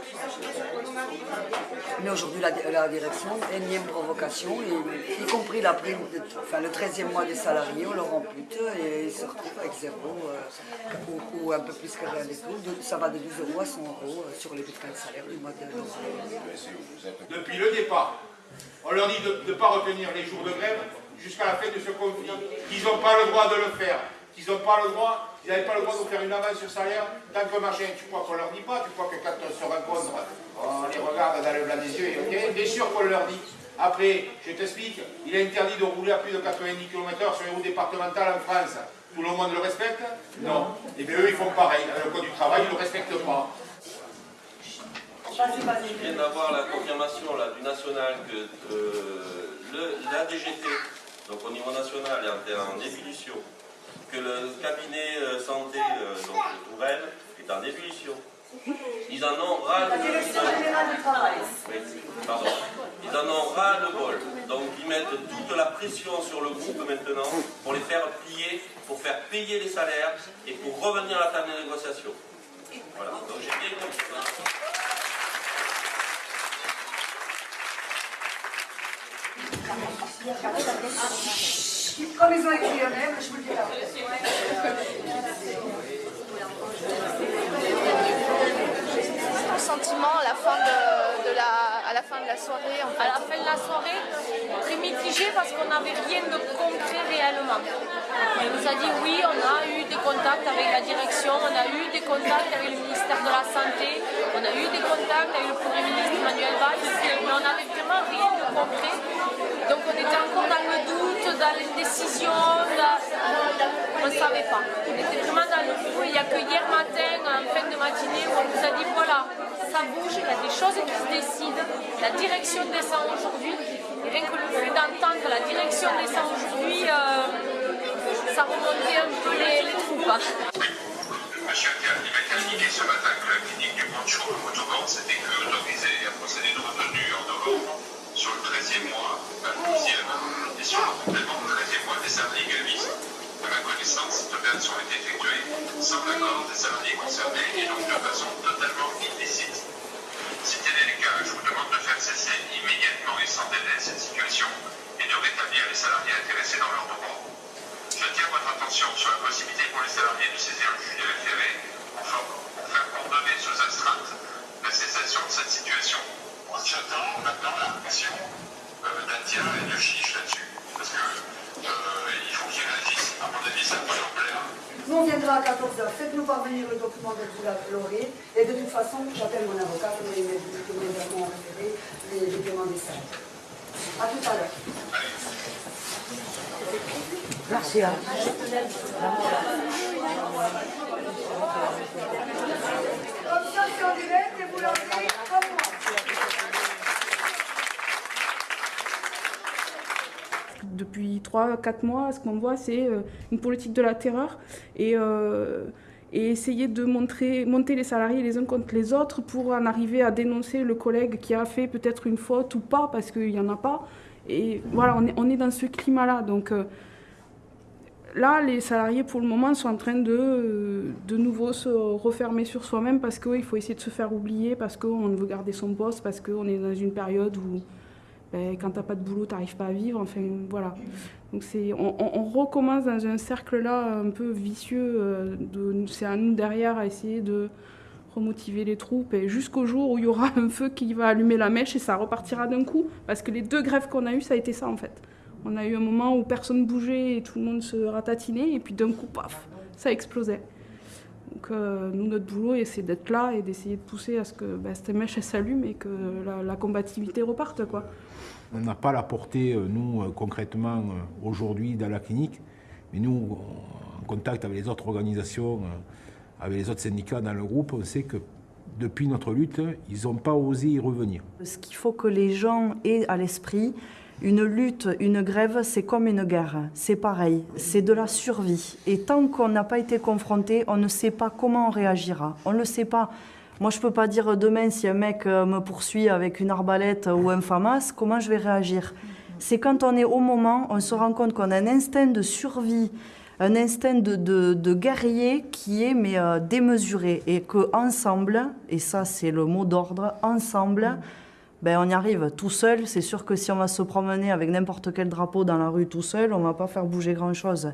Mais aujourd'hui, la, direction, énième provocation, y compris la enfin, le 13e mois des salariés, on leur ampute et ils se retrouvent avec zéro euh, ou, un peu plus que rien du tout. Ça va de 12 euros à 100 euros euh, sur les bulletins de salaire du mois de. Depuis le départ, on leur dit de ne pas retenir les jours de grève jusqu'à la fin de ce conflit, qu'ils n'ont pas le droit de le faire, qu'ils n'ont pas le droit, ils n'avaient pas le droit de faire une avance sur salaire tant que machin. Tu crois qu'on leur dit pas, tu crois que quand on se rencontre, on les regarde dans le blanc des yeux et bien sûr qu'on leur dit. Après, je t'explique, il est interdit de rouler à plus de 90 km/h sur les routes départementales en France. Tout le monde le respecte? Non. Et bien eux, ils font pareil. Le code du travail, ils ne le respectent pas. Je viens d'avoir la confirmation là, du national que euh, la DGT, donc au niveau national, est en, en ébullition, que le cabinet euh, santé euh, donc, de Tourelle est en ébullition. Ils en ont ras le. Oui, pardon. Ils en ont ras le bol. Donc ils mettent toute la pression sur le groupe maintenant pour les faire plier, pour faire payer les salaires et pour revenir à la table de négociation. Voilà. Donc j'ai bien compris. Comme ils ont écrit un je vous le dis là. Ton sentiment à la fin de, de la, à la, fin de la soirée en fait. À la fin de la soirée, très mitigé parce qu'on n'avait rien de concret réellement. On nous a dit oui, on a eu des contacts avec la direction, on a eu des contacts avec le ministère de la Santé, on a eu des contacts avec le Premier ministre Manuel Valls, mais on n'avait vraiment rien de concret. Donc on était encore dans le doute, dans l'indécision, dans- on ne savait pas. On était vraiment dans le flou il n'y a que hier matin, en fin de matinée, où on nous a dit voilà, ça bouge, il y a des choses qui se décident, la direction descend aujourd'hui. Et rien que le fait d'entendre la direction descend aujourd'hui, euh, ça remontait un peu les, les troupes. il m'a indiqué ce matin que la clinique du Poncho au Motoban s'était que autorisée à procéder de retenue en novembre sur le 13e mois, le 12e, et sur le complément du 13e mois des salariés grévistes. À ma connaissance, cette opération a été effectuée sans l'accord des salariés concernés et donc de façon totalement illicite. Si tel est le cas, je vous demande de faire cesser immédiatement et sans délai cette situation et de rétablir les salariés intéressés dans leurs droits. J'attire votre attention sur la possibilité pour les salariés de saisir le juge des pour faire, ordonner sous astreinte la cessation de cette situation. J'attends maintenant la réaction euh, d'Atia et de Chiche là-dessus. Parce que euh, il faut qu'ils réagissent. À mon avis, ça peut leur plaire. Nous, on viendra à 14h. Faites-nous parvenir le document dont vous l'aurez. Et de toute façon, j'appelle mon avocat pour les immédiatement référer les documents des salles. À tout à l'heure. Merci. hein. Comme ça, c'est en direct et vous l'avez comme moi. Depuis 3-4 mois, ce qu'on voit, c'est euh, une politique de la terreur et, euh, et essayer de montrer, monter les salariés les uns contre les autres pour en arriver à dénoncer le collègue qui a fait peut-être une faute ou pas, parce qu'il n'y en a pas. Et voilà, on est, dans ce climat-là. Donc euh, là, les salariés, pour le moment, sont en train de de nouveau se refermer sur soi-même parce qu'il faut essayer de se faire oublier, parce qu'on veut garder son poste, parce qu'on est dans une période où ben, quand t'as pas de boulot, t'arrives pas à vivre. Enfin, voilà. Donc on, on- recommence dans un cercle là un peu vicieux. euh, c'est à nous derrière à essayer de remotiver les troupes et jusqu'au jour où il y aura un feu qui va allumer la mèche et ça repartira d'un coup. Parce que les deux grèves qu'on a eues, ça a été ça en fait. On a eu un moment où personne bougeait et tout le monde se ratatinait et puis d'un coup, paf, ça explosait. Donc euh, nous, notre boulot, c'est d'être là et d'essayer de pousser à ce que ben, cette mèche elle s'allume et que la, la combativité reparte. Quoi. On n'a pas la portée, euh, nous, euh, concrètement, aujourd'hui dans la clinique, mais nous, en contact avec les autres organisations, avec les autres syndicats dans le groupe, on sait que depuis notre lutte, ils n'ont pas osé y revenir. Ce qu'il faut que les gens aient à l'esprit, une lutte, une grève, c'est comme une guerre. C'est pareil, c'est de la survie. Et tant qu'on n'a pas été confronté, on ne sait pas comment on réagira. On ne le sait pas. Moi, je peux pas dire demain si un mec euh, me poursuit avec une arbalète ou un FAMAS, comment je vais réagir? C'est quand on est au moment, on se rend compte qu'on a un instinct de survie, un instinct de, de- de guerrier qui est mais euh, démesuré et que ensemble, et ça c'est le mot d'ordre, ensemble, ben on y arrive. Tout seul, c'est sûr que si on va se promener avec n'importe quel drapeau dans la rue tout seul, on va pas faire bouger grand chose.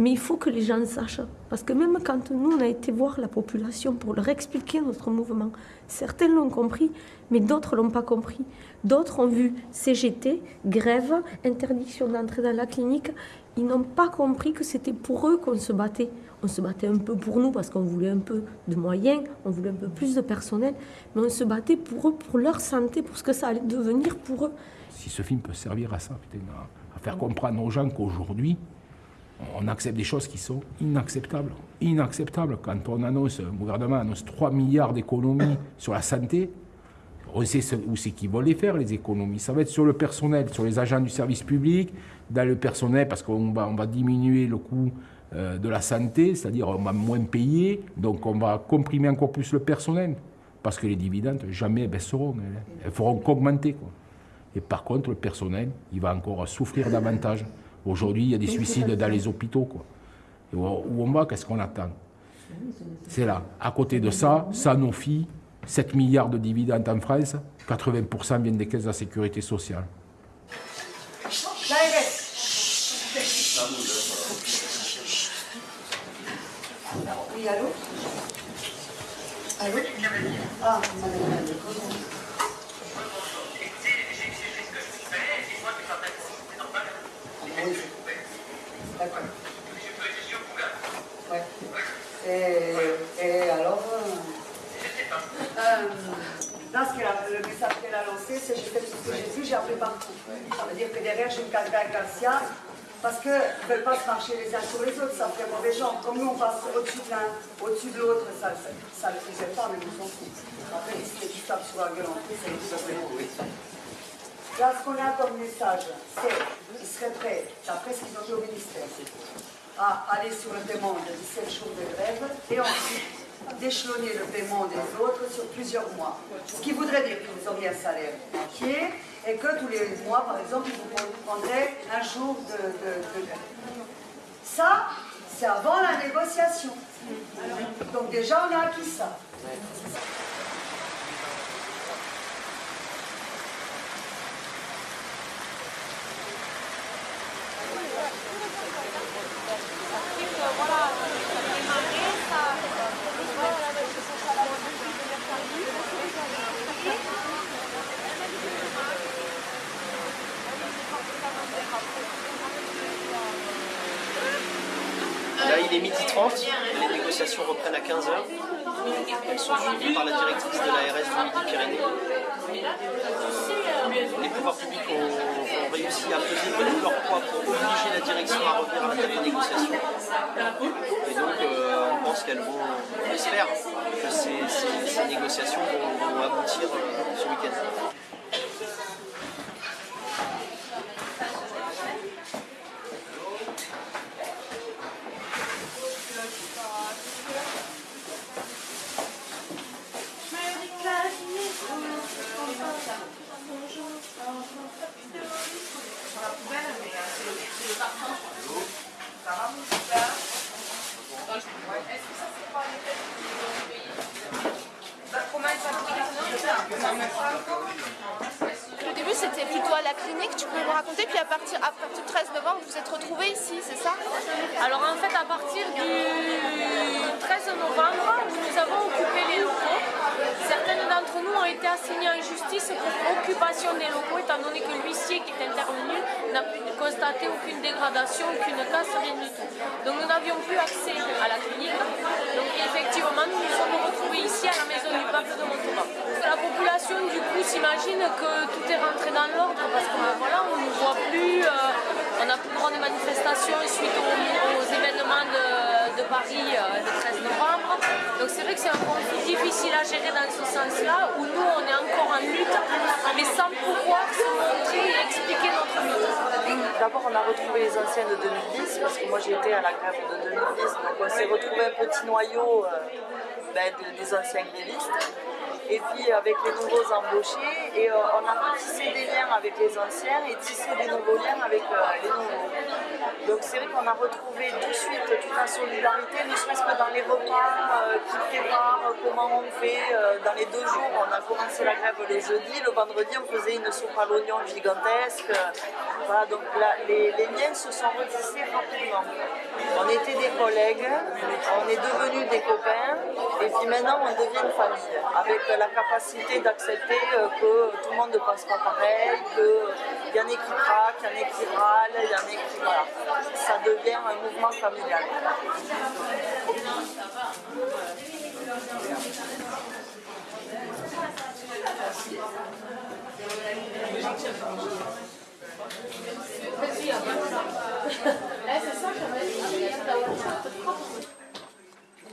Mais il faut que les gens sachent. Parce que même quand nous, on a été voir la population pour leur expliquer notre mouvement, certains l'ont compris, mais d'autres l'ont pas compris. D'autres ont vu CGT, grève, interdiction d'entrer dans la clinique. Ils n'ont pas compris que c'était pour eux qu'on se battait. On se battait un peu pour nous parce qu'on voulait un peu de moyens, on voulait un peu plus de personnel, mais on se battait pour eux, pour leur santé, pour ce que ça allait devenir pour eux. Si ce film peut servir à ça, à, faire comprendre aux gens qu'aujourd'hui, on accepte des choses qui sont inacceptables. Inacceptables. Quand on annonce, un gouvernement annonce 3 milliards d'économies sur la santé, on sait où c'est qu'ils vont les faire, les économies. Ça va être sur le personnel, sur les agents du service public, dans le personnel, parce qu'on va, diminuer le coût de la santé, c'est-à-dire on va moins payer, donc on va comprimer encore plus le personnel, parce que les dividendes, jamais baisseront. Elles, elles feront qu'augmenter. quoi. Et par contre, le personnel, il va encore souffrir davantage. Aujourd'hui, il y a des suicides dans les hôpitaux. Quoi. Et où où on va, qu'est-ce qu'on attend? C'est là. À côté de ça, Sanofi, 7 milliards de dividendes en France, 80% viennent des caisses de la sécurité sociale. Oui, allô Allô Ah, madame la D'accord. Ouais. Et, et alors euh, euh, Là, ce qu'elle a- le message qu'elle a lancé, c'est j'ai fait tout ce que j'ai pu, j'ai appelé partout. Ça veut dire que derrière, j'ai une carte Garcia, parce qu'ils ne veulent pas se marcher les uns sur les autres, ça fait mauvais genre. Comme nous, on passe au-dessus de l'un, au-dessus de l'autre, ça ne le faisait pas, mais nous on s'en fout. Après, se les tapent sur la gueule en plus, les problèmes. Là, ce qu'on a comme message, c'est qu'ils seraient prêts, d'après ce qu'ils ont dit au ministère, à aller sur le paiement de 17 jours de grève et ensuite d'échelonner le paiement des autres sur plusieurs mois. Ce qui voudrait dire que vous auriez un salaire entier et que tous les mois, par exemple, vous prendrez un jour de, de- de. Ça, c'est avant la négociation. Donc déjà, on a acquis ça. Thank you. Et puis avec les nouveaux embauchés, et euh, on a tissé des liens avec les anciens et tissé des nouveaux liens avec euh, les nouveaux. Donc c'est vrai qu'on a retrouvé tout de suite toute la solidarité, ne serait-ce que dans les repas euh, qui préparent, euh, comment on fait. dans les deux jours, on a commencé la grève le jeudi, le vendredi on faisait une soupe à l'oignon gigantesque. voilà, donc les, les liens se sont retissés rapidement. On était des collègues, on est devenus des copains, et puis maintenant on devient une famille, la capacité d'accepter euh, que tout le monde ne pense pas pareil, qu'il y en a qui craquent, il y en a qui râlent, il y en a qui... Voilà. Ça devient un mouvement familial. Remarqué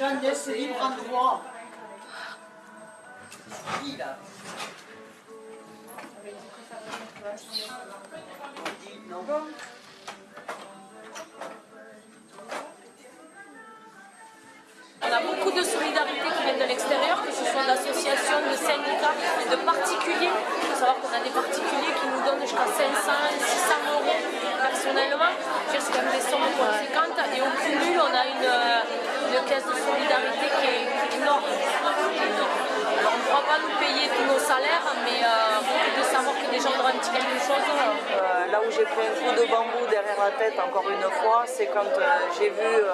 Est-ce que les jeunes laissent libre endroit Qui là Non. On a beaucoup de solidarité qui viennent de l'extérieur, que ce soit d'associations, de syndicats, de particuliers. Il faut savoir qu'on a des particuliers qui nous donnent jusqu'à 500, 600 euros personnellement. C'est quand même des sommes conséquentes. Et au cumul, on a une, une caisse de solidarité qui est, énorme. On ne pourra pas nous payer tous nos salaires, mais euh, de savoir que des gens auront un petit quelque chose. Euh, là où j'ai pris un coup de bambou derrière la tête encore une fois, c'est quand euh, j'ai vu euh,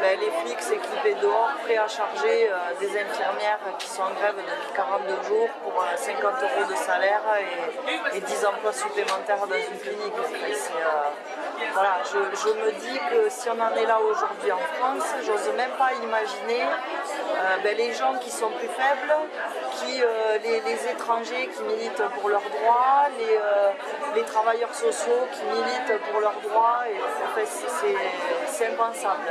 ben, les flics s'équiper dehors, prêts à charger euh, des infirmières qui sont en grève depuis 42 jours pour euh, 50 euros de salaire et, et 10 emplois supplémentaires dans une clinique. Euh, voilà, je, me dis que si on en est là aujourd'hui en France, j'ose même pas imaginer euh, ben, les gens qui sont plus faibles, qui, euh, les, étrangers qui militent pour leurs droits, les, euh, travailleurs sociaux qui militent pour leurs droits. C'est impensable,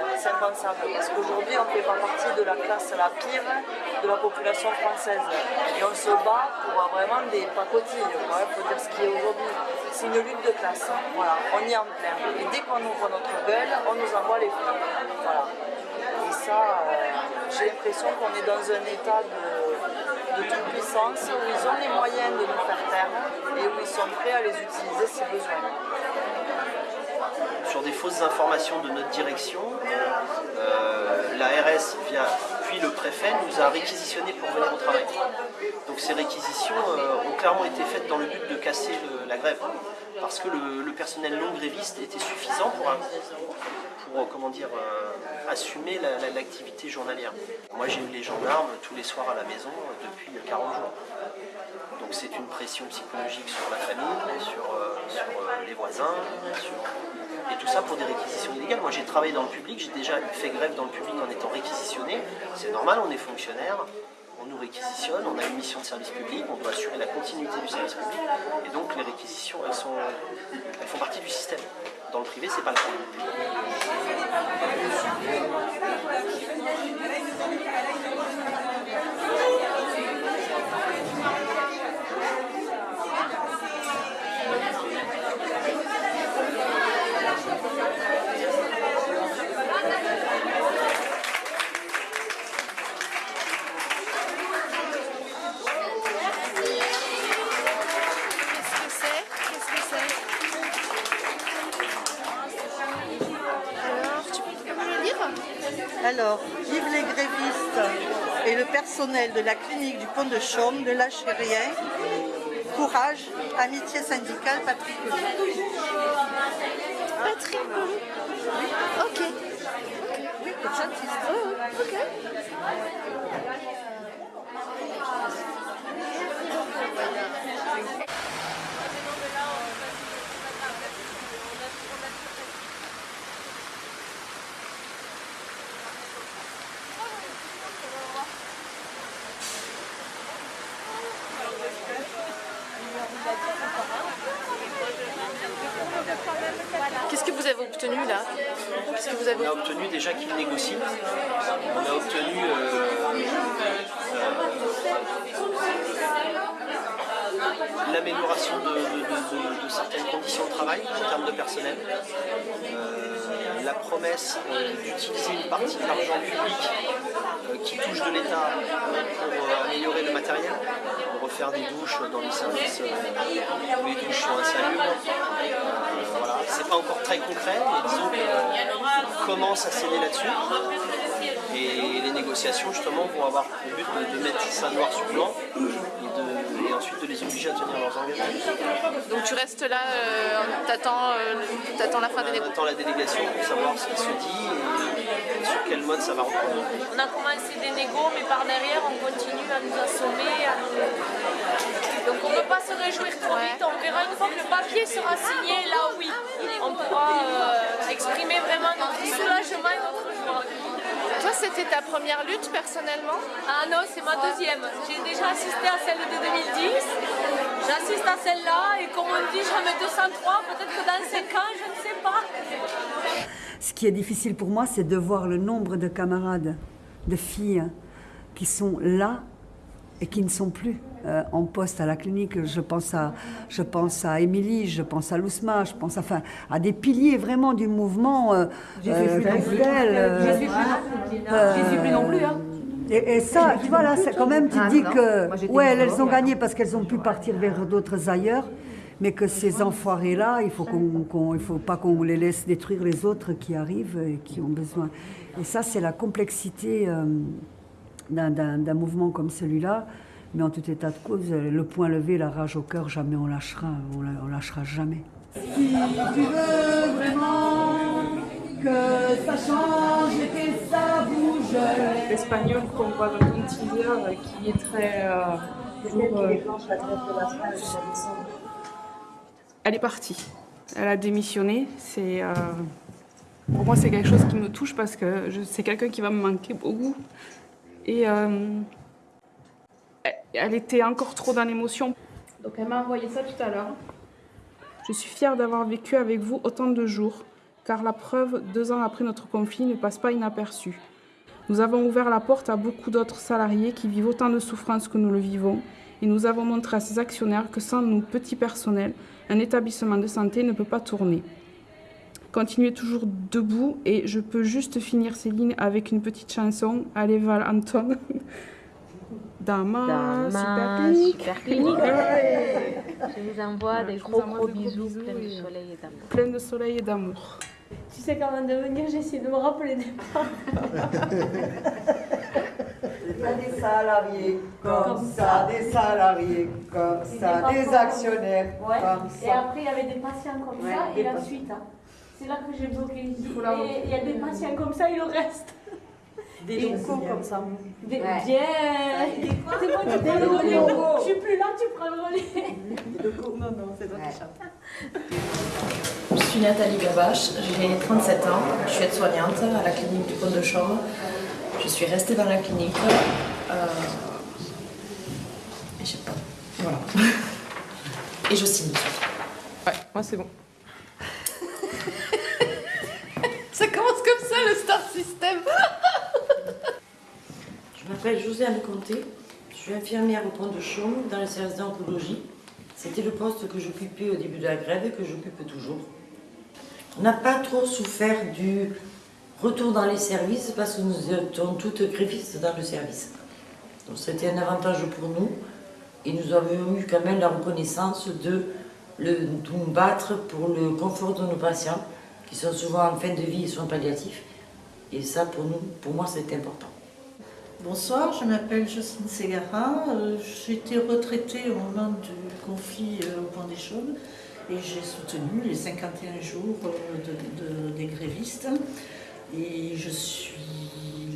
parce qu'aujourd'hui on ne fait pas partie de la classe la pire de la population française et on se bat pour vraiment des pacotilles, il faut dire ce qui est aujourd'hui. C'est une lutte de classe, hein, voilà, on y est en plein. Et dès qu'on ouvre notre gueule, on nous envoie les flics. Voilà. Et ça, euh, j'ai l'impression qu'on est dans un état de, de toute puissance où ils ont les moyens de nous faire taire et où ils sont prêts à les utiliser si besoin. Sur des fausses informations de notre direction. Euh, L'ARS, via, puis le préfet, nous a réquisitionnés pour venir au travail. Donc ces réquisitions euh, ont clairement été faites dans le but de casser la grève. Parce que le, personnel non gréviste était suffisant pour, pour comment dire, euh, assumer la- la- l'activité journalière. Moi j'ai eu les gendarmes tous les soirs à la maison euh, depuis 40 jours. Donc c'est une pression psychologique sur la famille, sur, sur, les voisins, sur- et tout ça pour des réquisitions illégales. Moi j'ai travaillé dans le public, j'ai déjà fait grève dans le public en étant réquisitionné. C'est normal, on est fonctionnaire, on nous réquisitionne, on a une mission de service public, on doit assurer la continuité du service public. Et donc les réquisitions, elles, sont, elles font partie du système. Dans le privé, c'est pas le cas. Qu'est-ce que c'est Qu'est-ce que c'est Alors, vive les grévistes et le personnel de la clinique du Pont de Chaume ne lâchez rien. Courage, amitié syndicale, Patrick. Patrick Ok. Oui, le chantiste. ok. Qu'est-ce que vous avez obtenu là On a obtenu déjà qu'il négocie. On a obtenu euh, euh, l'amélioration de, certaines conditions de travail en termes de personnel. Euh, la promesse d'utiliser une partie de l'argent public qui touche de l'État pour améliorer le matériel, pour refaire des douches dans les services les douches insalubres. Euh. C'est pas encore très concret, mais disons qu'on commence à céder là-dessus. Et les négociations justement vont avoir pour but de, mettre ça noir sur blanc ensuite de les obliger à tenir leurs engagements. Donc tu restes là, euh, t'attends euh, t'attends la fin des On négociations attend la délégation pour savoir ce qui se dit et sur quel mode ça va reprendre. On a commencé des négos, mais par derrière, on continue à nous assommer. à nous- Donc on ne peut pas se réjouir trop vite. On verra une fois que le papier sera signé, là oui, on pourra euh, exprimer vraiment notre soulagement et notre joie. Toi, c'était ta première lutte personnellement Ah non, c'est ma deuxième. J'ai déjà assisté à celle de 2010. J'assiste à celle-là et comme on dit, jamais 203. Peut-être que dans 5 ans, je ne sais pas. Ce qui est difficile pour moi, c'est de voir le nombre de camarades, de filles qui sont là et qui ne sont plus euh, en poste à la clinique. Je pense à, je pense à Émilie, je pense à Lousma, je pense enfin, à des piliers vraiment du mouvement. Euh, J'y suis plus non plus. Christelle, euh, suis plus non plus. euh, plus non plus, hein. Et, et ça, tu vois là, c'est quand même, tu te Ah, dis non. que, Moi, ouais, elles ont gagné parce qu'elles ont pu partir vers d'autres ailleurs, mais que ces enfoirés-là, il faut qu'on, faut pas qu'on les laisse détruire les autres qui arrivent et qui ont besoin. Et ça, c'est la complexité euh, d'un, mouvement comme celui-là. Mais en tout état de cause, le point levé, la rage au cœur, jamais on lâchera, on, la- on lâchera jamais. Si tu veux vraiment que ça change et que ça bouge. L'espagnol qu'on voit dans euh, qui est très. euh, toujours, euh, Elle est partie. Elle a démissionné. C'est, euh, Pour moi, c'est quelque chose qui me touche parce que c'est quelqu'un qui va me manquer beaucoup. Et euh, elle- était encore trop dans l'émotion. Donc elle m'a envoyé ça tout à l'heure. Je suis fière d'avoir vécu avec vous autant de jours, car la preuve, deux ans après notre conflit, ne passe pas inaperçue. Nous avons ouvert la porte à beaucoup d'autres salariés qui vivent autant de souffrances que nous le vivons, et nous avons montré à ces actionnaires que sans nous, petits personnels, un établissement de santé ne peut pas tourner. Continuez toujours debout, et je peux juste finir ces lignes avec une petite chanson, Allez Val Anton. Dans ma, Dans super clinique. super clinique. Ouais. Je vous envoie des gros envoie gros bisous, bisous pleins de et- soleil et d'amour. Plein de soleil et d'amour. Tu sais qu'avant de venir, j'ai essayé de me rappeler des a des salariés comme ça, des salariés comme ça, des actionnaires Ouais. comme Et ça. après, il y avait des patients comme Ouais, ça et la patients. suite. hein. C'est là que j'ai bloqué Et il y a des patients comme ça, il en reste. Des locaux comme ça. Des- Ouais. Bien C'est tu Des prends le relais. Je suis plus là, tu prends le relais. Non, non, c'est toi qui chante. Je suis Nathalie Gabache, j'ai 37 ans, je suis aide-soignante à la clinique du Pont de Chaume. Je suis restée dans la clinique. euh, et je sais pas. Voilà. Et je signe. Ouais, moi c'est bon. Ça commence comme ça le Star System Je m'appelle Josiane Comté, je suis infirmière au Pont de Chaume dans le service d'oncologie. C'était le poste que j'occupais au début de la grève et que j'occupe toujours. On n'a pas trop souffert du retour dans les services parce que nous étions toutes grévistes dans le service. Donc c'était un avantage pour nous et nous avions eu quand même la reconnaissance de nous battre pour le confort de nos patients qui sont souvent en fin de vie et soins palliatifs. Et ça, pour nous, pour moi, c'était important. Bonsoir, je m'appelle Jocelyne Ségara. Euh, J'étais retraitée au moment du conflit euh, au Pont des Chaumes et j'ai soutenu les 51 jours euh, de- de- des grévistes. Et je suis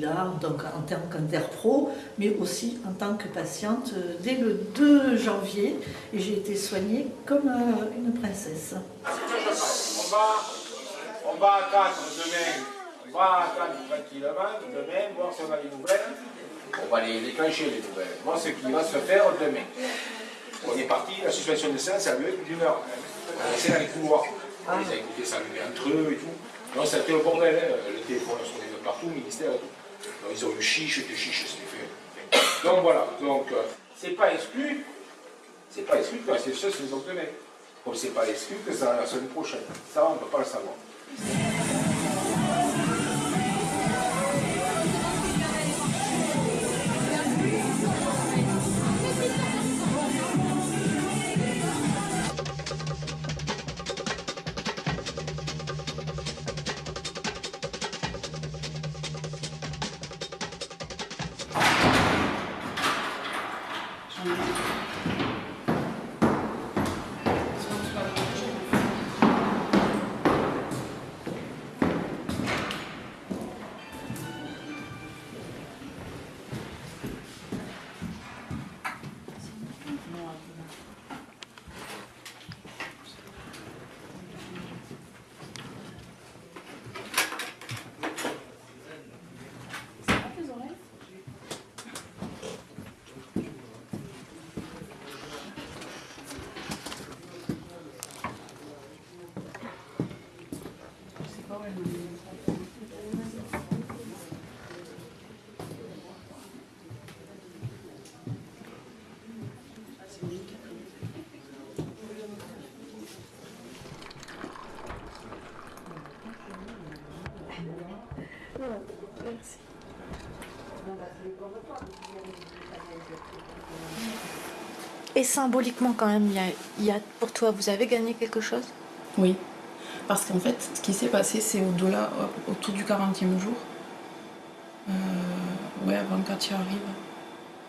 là donc, en tant qu'interpro, mais aussi en tant que patiente dès le 2 janvier et j'ai été soignée comme une princesse. On va, on attendre demain, on va attendre tranquillement demain, voir si on a des nouvelles. On va les déclencher les nouvelles, voir ce qui va se faire demain. On est parti, la suspension de séance a duré plus d'une heure. On est resté dans les couloirs. On les a écoutés s'allumer entre eux et tout. Non, c'était le bordel, hein. le téléphone a sonné de partout, le ministère et tout. Donc, ils ont eu chiche, que chiche, c'était fait. Donc voilà, donc euh, c'est pas exclu, c'est pas exclu que la session se fasse demain. Comme c'est pas exclu que ça la semaine prochaine. Ça, on ne peut pas le savoir. Merci. Symboliquement quand même, il y a, pour toi, vous avez gagné quelque chose? Oui, parce qu'en fait, ce qui s'est passé, c'est au-delà, au- autour du 40e jour. Euh, avant que tu arrives.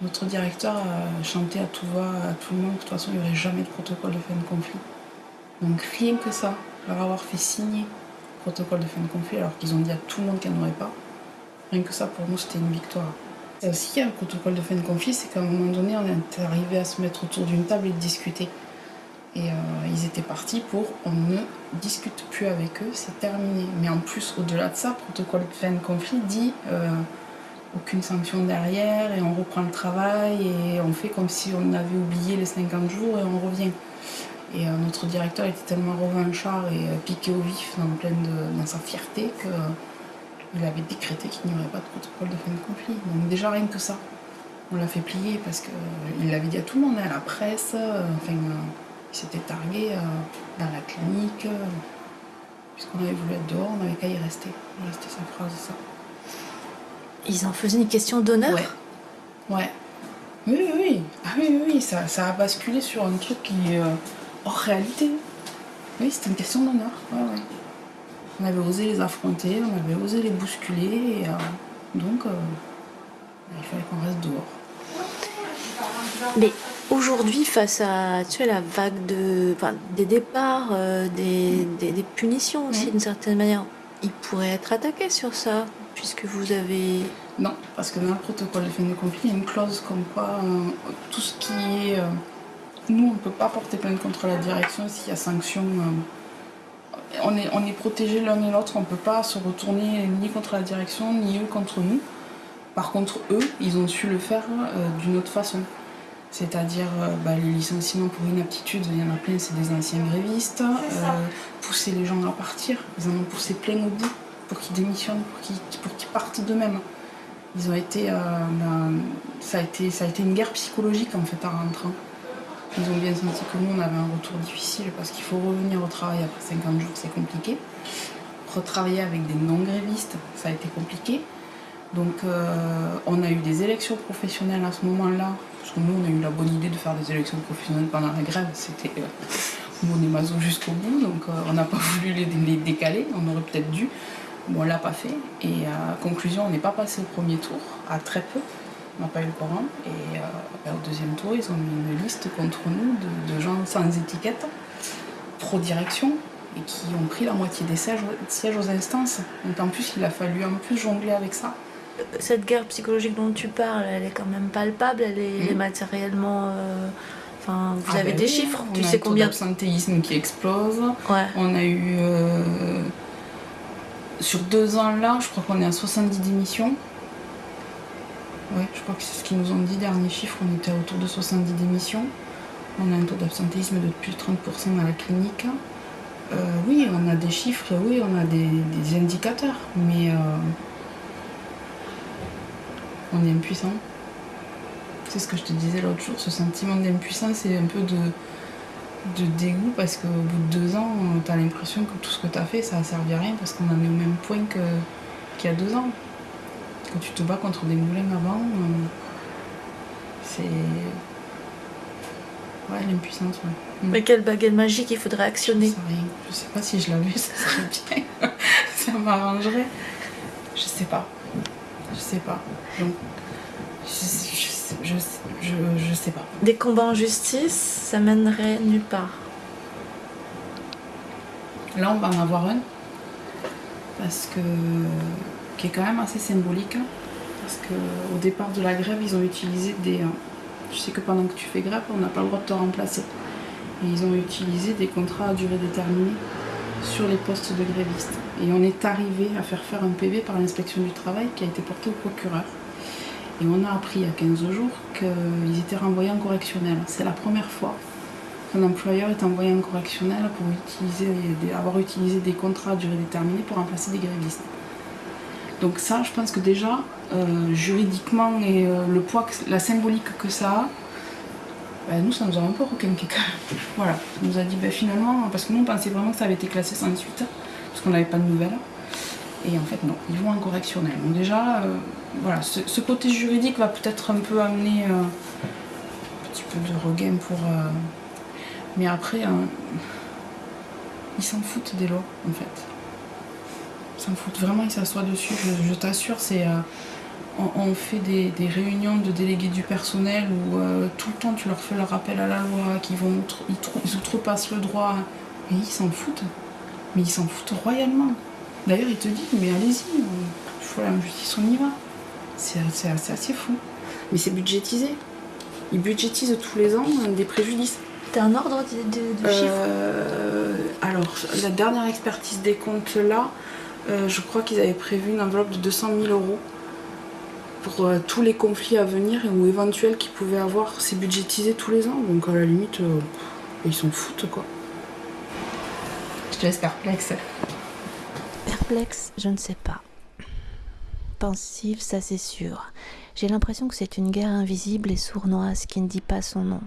Notre directeur a chanté à tout va, à tout le monde, de toute façon, il n'y aurait jamais de protocole de fin de conflit. Donc rien que ça, leur avoir fait signer le protocole de fin de conflit, alors qu'ils ont dit à tout le monde qu'il n'y en aurait pas, rien que ça, pour nous, c'était une victoire. Et aussi, le protocole de fin de conflit, c'est qu'à un moment donné, on est arrivé à se mettre autour d'une table et de discuter. Et euh, ils étaient partis pour on ne discute plus avec eux, c'est terminé. Mais en plus, au-delà de ça, protocole de fin de conflit dit euh, aucune sanction derrière et on reprend le travail et on fait comme si on avait oublié les 50 jours et on revient. Et euh, notre directeur était tellement revanchard et piqué au vif dans, dans sa fierté qu'il avait décrété qu'il n'y aurait pas de protocole de fin de conflit. Donc déjà rien que ça, on l'a fait plier parce qu'il l'avait dit à tout le monde, hein, à la presse, euh, enfin, euh, il s'était targué euh, dans la clinique, euh, puisqu'on avait voulu être dehors, on n'avait qu'à y rester. Voilà, c'était sa phrase, ça. Ils en faisaient une question d'honneur? Ouais. Ouais. Oui, oui, oui. Ah oui, oui, oui. Ça, ça a basculé sur un truc qui est euh, hors réalité. Oui, c'était une question d'honneur. Ouais, ouais. On avait osé les affronter, on avait osé les bousculer, et euh, donc euh, il fallait qu'on reste dehors. Mais aujourd'hui, face à tu sais, la vague de, enfin, des départs, euh, des, des- des punitions aussi d'une certaine manière, ils pourraient être attaqués sur ça, puisque vous avez... Non, parce que dans le protocole de fin de conflit, il y a une clause comme quoi tout ce qui est. nous, on ne peut pas porter plainte contre la direction s'il y a sanction. On est, on est protégés l'un et l'autre, on ne peut pas se retourner ni contre la direction, ni eux contre nous. Par contre, eux, ils ont su le faire euh, d'une autre façon. C'est-à-dire euh, bah, les licenciements pour inaptitude, il y en a plein, c'est des anciens grévistes. euh, pousser les gens à partir, ils en ont poussé plein au bout pour qu'ils démissionnent, pour qu'ils partent d'eux-mêmes. Ils ont été, ben, ça, a été, ça a été une guerre psychologique en fait en rentrant. Ils ont bien senti que nous on avait un retour difficile parce qu'il faut revenir au travail après 50 jours, c'est compliqué. Retravailler avec des non-grévistes, ça a été compliqué. Donc euh, on a eu des élections professionnelles à ce moment-là, parce que nous on a eu la bonne idée de faire des élections professionnelles pendant la grève, c'était euh, mon et mazo jusqu'au bout, donc euh, on n'a pas voulu les, décaler, on aurait peut-être dû, mais on l'a pas fait. Et à conclusion, on n'est pas passé au premier tour, à très peu. On n'a pas eu le Coran. Et euh, au deuxième tour, ils ont mis une liste contre nous de, de gens sans étiquette, pro-direction, et qui ont pris la moitié des sièges, sièges aux instances. Donc en plus, il a fallu en plus jongler avec ça. Cette guerre psychologique dont tu parles, elle est quand même palpable, elle est, elle est Mhm. matériellement. euh, Enfin, vous Ah avez ben des oui, chiffres on Tu sais combien d'absentéisme qui explose. On a eu. euh, sur deux ans là, je crois qu'on est à 70 démissions. Ouais, je crois que c'est ce qu'ils nous ont dit, dernier chiffre, on était autour de 70 démissions. On a un taux d'absentéisme de plus de 30% dans la clinique. Euh, oui, on a des chiffres, oui, on a des, indicateurs, mais euh, on est impuissant. C'est ce que je te disais l'autre jour, ce sentiment d'impuissance c'est un peu de, de dégoût parce qu'au bout de deux ans, tu as l'impression que tout ce que tu as fait, ça a servi à rien parce qu'on en est au même point qu'il y a deux ans. Quand tu te bats contre des moulins avant, euh, c'est. Ouais, l'impuissance, ouais. Mm. Mais quelle baguette magique il faudrait actionner Je sais rien. Je sais pas si je l'avais, ça serait bien. ça m'arrangerait. Je sais pas. Je sais pas. Donc, je, je, je, je, je sais pas. Des combats en justice, ça mènerait nulle part. Là, on va en avoir un. Parce que. Qui est quand même assez symbolique. hein. Parce qu'au départ de la grève, ils ont utilisé des. euh, Tu sais que pendant que tu fais grève, on n'a pas le droit de te remplacer. Et ils ont utilisé des contrats à durée déterminée sur les postes de grévistes. Et on est arrivé à faire faire un PV par l'inspection du travail qui a été porté au procureur. Et on a appris il y a 15 jours qu'ils étaient renvoyés en correctionnel. C'est la première fois qu'un employeur est envoyé en correctionnel pour utiliser avoir utilisé des contrats à durée déterminée pour remplacer des grévistes. Donc ça, je pense que déjà, euh, juridiquement et euh, le poids, la symbolique que ça a, ben, nous, ça nous a un peu requinqué. Voilà, on nous a dit ben, finalement, parce que nous, on pensait vraiment que ça avait été classé sans suite, parce qu'on n'avait pas de nouvelles. Et en fait, non, ils vont en correctionnel. Donc déjà, euh, voilà, ce, côté juridique va peut-être un peu amener un petit peu de regain pour... mais après, hein, ils s'en foutent des lois, en fait. Ils s'en foutent vraiment, ils s'assoient dessus, je, je t'assure, c'est... euh, on, on fait des, des réunions de délégués du personnel où euh, tout le temps tu leur fais le rappel à la loi, qu'ils vont outre- ils, outrepassent le droit. Et ils s'en foutent. Mais ils s'en foutent royalement. D'ailleurs, ils te disent, mais allez-y, euh, il faut la justice, on y va. C'est assez, assez fou. Mais c'est budgétisé. Ils budgétisent tous les ans des préjudices. T'as un ordre de, de- de Euh, alors, la dernière expertise des comptes là, euh, je crois qu'ils avaient prévu une enveloppe de 200 000 euros pour euh, tous les conflits à venir ou éventuels qu'ils pouvaient avoir. C'est budgétisé tous les ans, donc à la limite, euh, ils s'en foutent quoi. Je te laisse perplexe. Perplexe, je ne sais pas. Pensive, ça c'est sûr. J'ai l'impression que c'est une guerre invisible et sournoise qui ne dit pas son nom.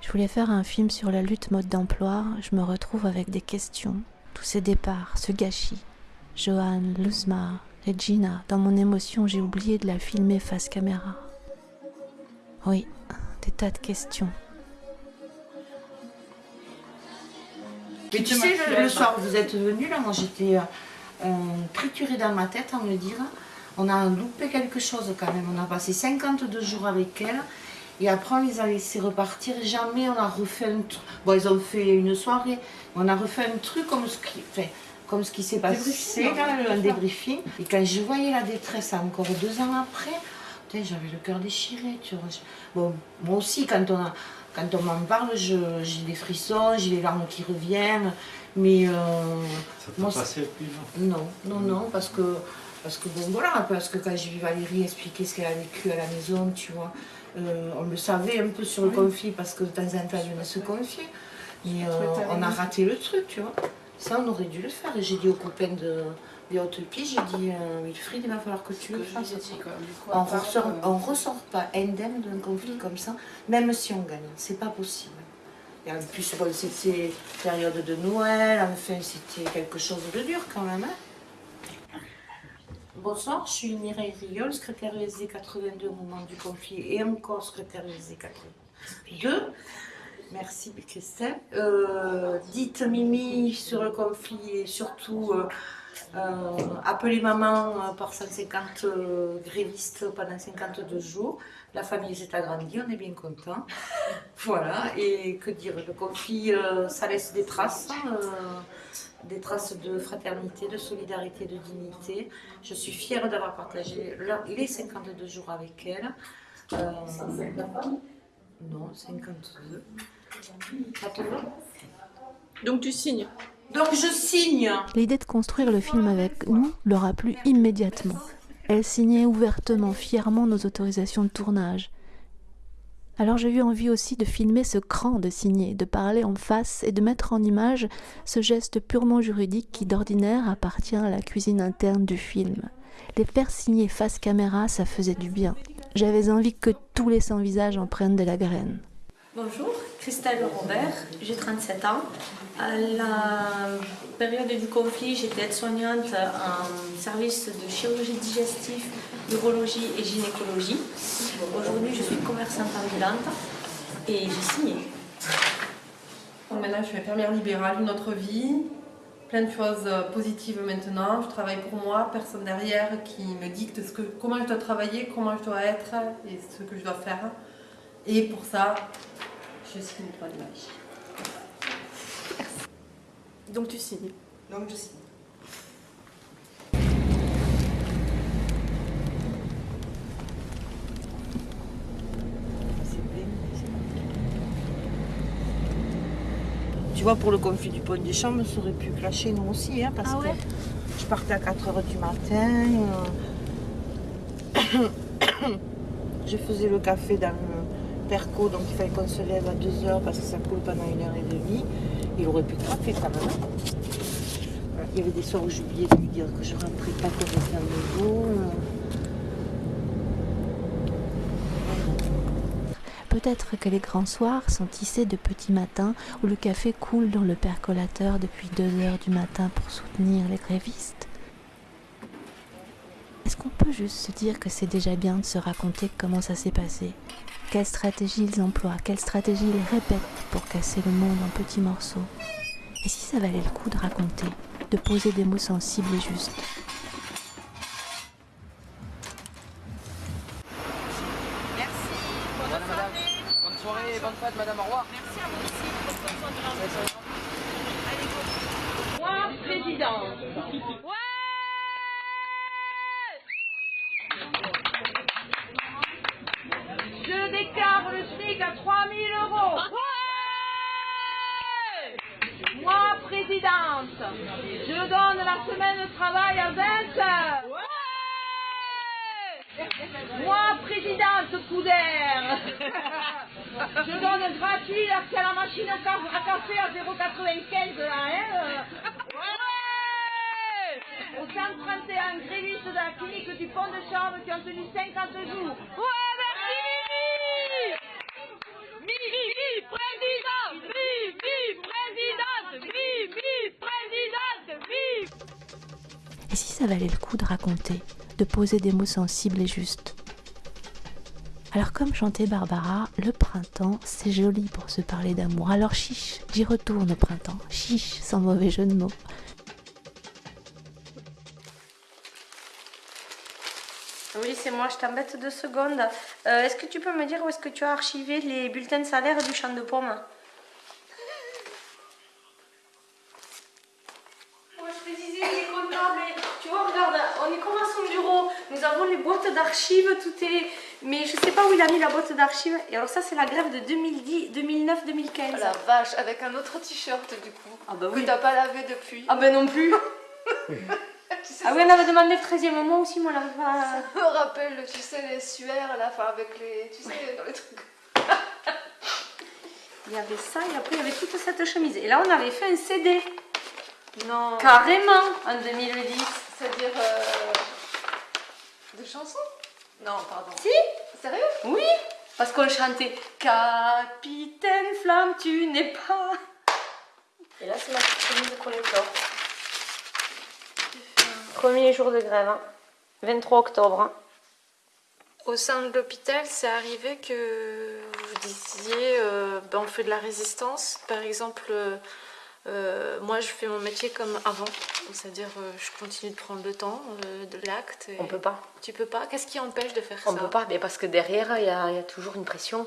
Je voulais faire un film sur la lutte mode d'emploi, je me retrouve avec des questions, tous ces départs, ce gâchis. Johan, Luzma, Regina, dans mon émotion, j'ai oublié de la filmer face caméra. Oui, des tas de questions. Mais tu sais, le, soir où vous êtes venus, là, moi j'étais euh, euh, triturée dans ma tête à me dire, on a loupé quelque chose quand même. On a passé 52 jours avec elle. Et après, on les a laissés repartir. Jamais on a refait un truc. Bon, ils ont fait une soirée. On a refait un truc comme ce qui, enfin, comme ce qui s'est passé, fait ça. débriefing. Et quand je voyais la détresse encore deux ans après, j'avais le cœur déchiré. Tu vois. Bon, moi aussi, quand on a, quand on m'en parle, je- j'ai des frissons, j'ai les larmes qui reviennent. Mais euh, Ça t'a passé plus, non? Non, non, non, parce que, parce que bon, voilà, parce que quand j'ai vu Valérie expliquer ce qu'elle a vécu à la maison, tu vois, euh, on le savait un peu sur le Oui. conflit, parce que de temps en temps, elle venait se confier. Mais euh, on a raté le truc, tu vois. Ça, on aurait dû le faire. Et j'ai dit aux copains de, piges, j'ai dit, euh, Wilfried, il va falloir que tu le fasses. on ressort, euh, on ressort pas indemne d'un conflit Mm. comme ça, même si on gagne. C'est pas possible. Et en plus, bon, c'était période de Noël, enfin, c'était quelque chose de dur quand même. hein. Bonsoir, je suis Mireille Riol, secrétaire USD 82 au moment du conflit et encore secrétaire USD 82. Merci Christelle. Euh, dites Mimi sur le conflit et surtout euh, euh, appelé maman par 150 euh, grévistes pendant 52 jours. La famille s'est agrandie, on est bien content. voilà, et que dire, le conflit, ça laisse des traces, hein, des traces de fraternité, de solidarité, de dignité. Je suis fière d'avoir partagé les 52 jours avec elle. Euh, non, 52. Donc tu signes Donc je signe L'idée de construire le film avec nous leur a plu immédiatement. Elles signaient ouvertement, fièrement nos autorisations de tournage. Alors j'ai eu envie aussi de filmer ce cran de signer, de parler en face et de mettre en image ce geste purement juridique qui d'ordinaire appartient à la cuisine interne du film. Les faire signer face caméra, ça faisait du bien. J'avais envie que tous les sans-visages en prennent de la graine. Bonjour, Christelle Robert, j'ai 37 ans. À la période du conflit, j'étais aide-soignante en service de chirurgie digestive, urologie et gynécologie. Aujourd'hui, je suis commerçante ambulante et j'ai signé. Maintenant, je suis infirmière libérale, une autre vie, plein de choses euh, positives maintenant. Je travaille pour moi, personne derrière qui me dicte comment je dois travailler, comment je dois être et ce que je dois faire. Et pour ça, je signe le droit d'image. Donc tu signes Donc je signe. Tu vois, pour le conflit du pont des Chambres, ça aurait pu clasher nous aussi, hein, parce Ah ouais que je partais à 4h du matin. euh, je faisais le café dans le donc il fallait qu'on se lève à 2h parce que ça coule pendant une heure et demie. Il aurait pu craquer quand même. hein. Il y avait des soirs où j'oubliais de lui dire que je rentrais pas complètement de l'eau. Peut-être que les grands soirs sont tissés de petits matins où le café coule dans le percolateur depuis 2 heures du matin pour soutenir les grévistes. Est-ce qu'on peut juste se dire que c'est déjà bien de se raconter comment ça s'est passé? Quelle stratégie ils emploient Quelle stratégie ils répètent pour casser le monde en petits morceaux Et si ça valait le coup de raconter, de poser des mots sensibles et justes Bonne soirée. Bonne soirée bonne fête, madame. Au revoir. Merci à vous aussi. Moi, président. Je déclare le SMIC à 3000 euros. Moi, présidente, je donne la semaine de travail à 20 heures. Moi, présidente Coudert, je donne gratuit l'accès à la machine à ca- à café à 0,95 là, hein. euh. Au 131 grévistes de la clinique du pont de Chambre qui ont tenu 50 jours. Ouais, merci Présidente présidente présidente Et si ça valait le coup de raconter, de poser des mots sensibles et justes? Alors comme chantait Barbara, le printemps, c'est joli pour se parler d'amour. Alors chiche, j'y retourne au printemps. Chiche, sans mauvais jeu de mots. Oui, c'est moi, je t'embête deux secondes. Euh, est-ce que tu peux me dire où est-ce que tu as archivé les bulletins de salaire du champ de pommes Moi, je te disais, il est content, mais tu vois, regarde, on est comme à son bureau. Nous avons les boîtes d'archives, tout est. Mais je sais pas où il a mis la boîte d'archives. Et alors, ça, c'est la grève de 2010, 2009-2015. Oh la vache, avec un autre t-shirt du coup. Ah bah Que t'as pas lavé depuis. Ah ben non plus. ah oui, on avait demandé le 13e moment aussi, moi, on pas. Ça me rappelle, tu sais, les suaires à la fin avec les. Tu sais, dans les trucs. Il y avait ça et après il y avait toute cette chemise. Et là on avait fait un CD. Non. Carrément en 2010. C'est-à-dire. euh, De chansons? Non, pardon. Si Sérieux? Oui Parce qu'on chantait Capitaine Flamme, tu n'es pas. Et là c'est ma petite chemise collector. Premier jour de grève, hein. 23 octobre. hein. Au sein de l'hôpital, c'est arrivé que vous disiez euh, ben, on fait de la résistance. Par exemple, euh, Euh, moi, je fais mon métier comme avant, c'est-à-dire euh, je continue de prendre le temps de l'acte. On peut pas. Tu peux pas Qu'est-ce qui empêche de faire On ça peut pas, mais parce que derrière, il y, a il y a toujours une pression.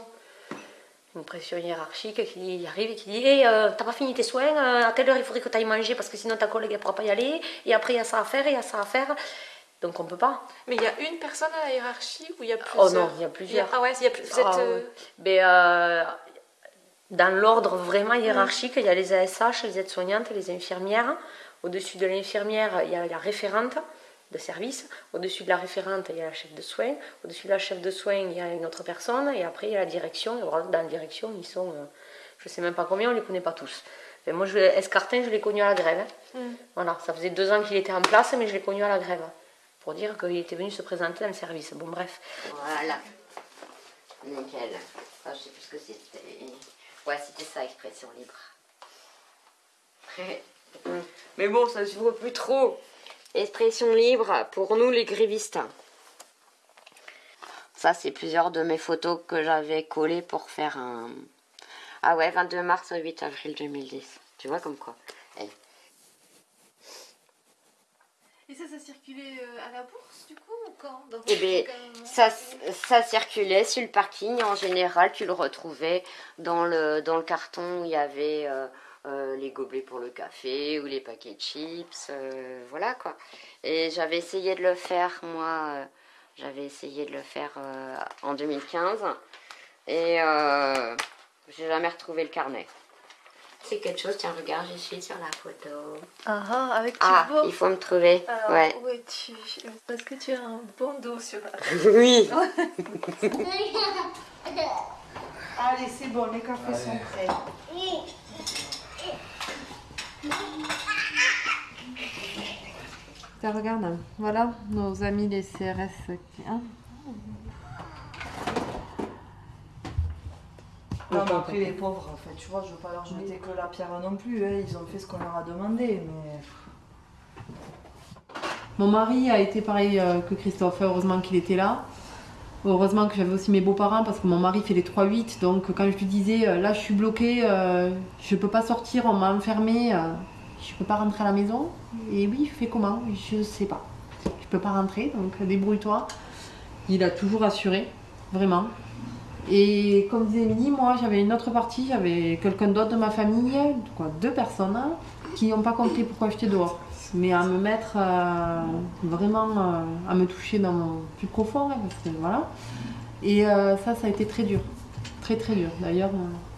Une pression hiérarchique qui arrive et qui dit Hey, euh, T'as pas fini tes soins, euh, à telle heure il faudrait que tu ailles manger parce que sinon ta collègue ne pourra pas y aller. Et après, il y a ça à faire et il y a ça à faire. Donc on peut pas. Mais il y a une personne à la hiérarchie ou il y a plusieurs Oh non, il y a plusieurs. Ah ouais, il y a plus- vous êtes. Ah euh. Mais, euh, dans l'ordre vraiment hiérarchique, il y a les ASH, les aides-soignantes, les infirmières. Au-dessus de l'infirmière, il y a la référente de service. Au-dessus de la référente, il y a la chef de soins. Au-dessus de la chef de soins, il y a une autre personne. Et après, il y a la direction. Et voilà, dans la direction, ils sont, euh, je ne sais même pas combien, on ne les connaît pas tous. Mais moi, je, Escartin, je l'ai connu à la grève. hein. Mm. Voilà, ça faisait deux ans qu'il était en place, mais je l'ai connu à la grève. Pour dire qu'il était venu se présenter dans le service. Bon, bref. Voilà. Nickel. Ah, je sais plus ce que c'était. Ouais, c'était ça, expression libre. Mais bon, ça se voit plus trop. Expression libre pour nous les grévistes. Ça, c'est plusieurs de mes photos que j'avais collées pour faire un. Ah ouais, 22 mars au 8 avril 2010. Tu vois comme quoi Eh. Et ça, ça circulait euh, à la bourse du coup ou quand? Dans Eh bien, moment ça, ça circulait sur le parking. En général, tu le retrouvais dans le, dans le carton où il y avait euh, euh, les gobelets pour le café ou les paquets de chips. euh, voilà quoi. Et j'avais essayé de le faire, moi, euh, j'avais essayé de le faire euh, en 2015. Et euh, j'ai jamais retrouvé le carnet. C'est quelque chose, tiens, regarde, je suis sur la photo. Ah ah, avec Ah, Thibaut. il faut me trouver. Alors, ouais. où es-tu Parce que tu as un bon dos sur la Oui. Allez, c'est bon, les cafés sont prêts. Tiens, regarde, voilà nos amis les CRS. qui- hein. Non, mais après, les pauvres, en fait, tu vois, je veux pas leur jeter que la pierre non plus. hein, Ils ont fait ce qu'on leur a demandé, mais. Mon mari a été pareil euh, que Christophe, heureusement qu'il était là. Heureusement que j'avais aussi mes beaux-parents parce que mon mari fait les 3-8. Donc quand je lui disais euh, là je suis bloquée, euh, je peux pas sortir, on m'a enfermée, je peux pas rentrer à la maison. Et oui, fais comment? Je sais pas. Je peux pas rentrer, donc débrouille-toi. Il a toujours assuré, vraiment. Et comme disait Émilie, moi j'avais une autre partie, j'avais quelqu'un d'autre de ma famille, deux personnes, hein, qui n'ont pas compris pourquoi j'étais dehors. Mais à me mettre euh, vraiment euh, à me toucher dans mon plus profond, hein, voilà. Et euh, ça, ça a été très dur. Très très dur. D'ailleurs,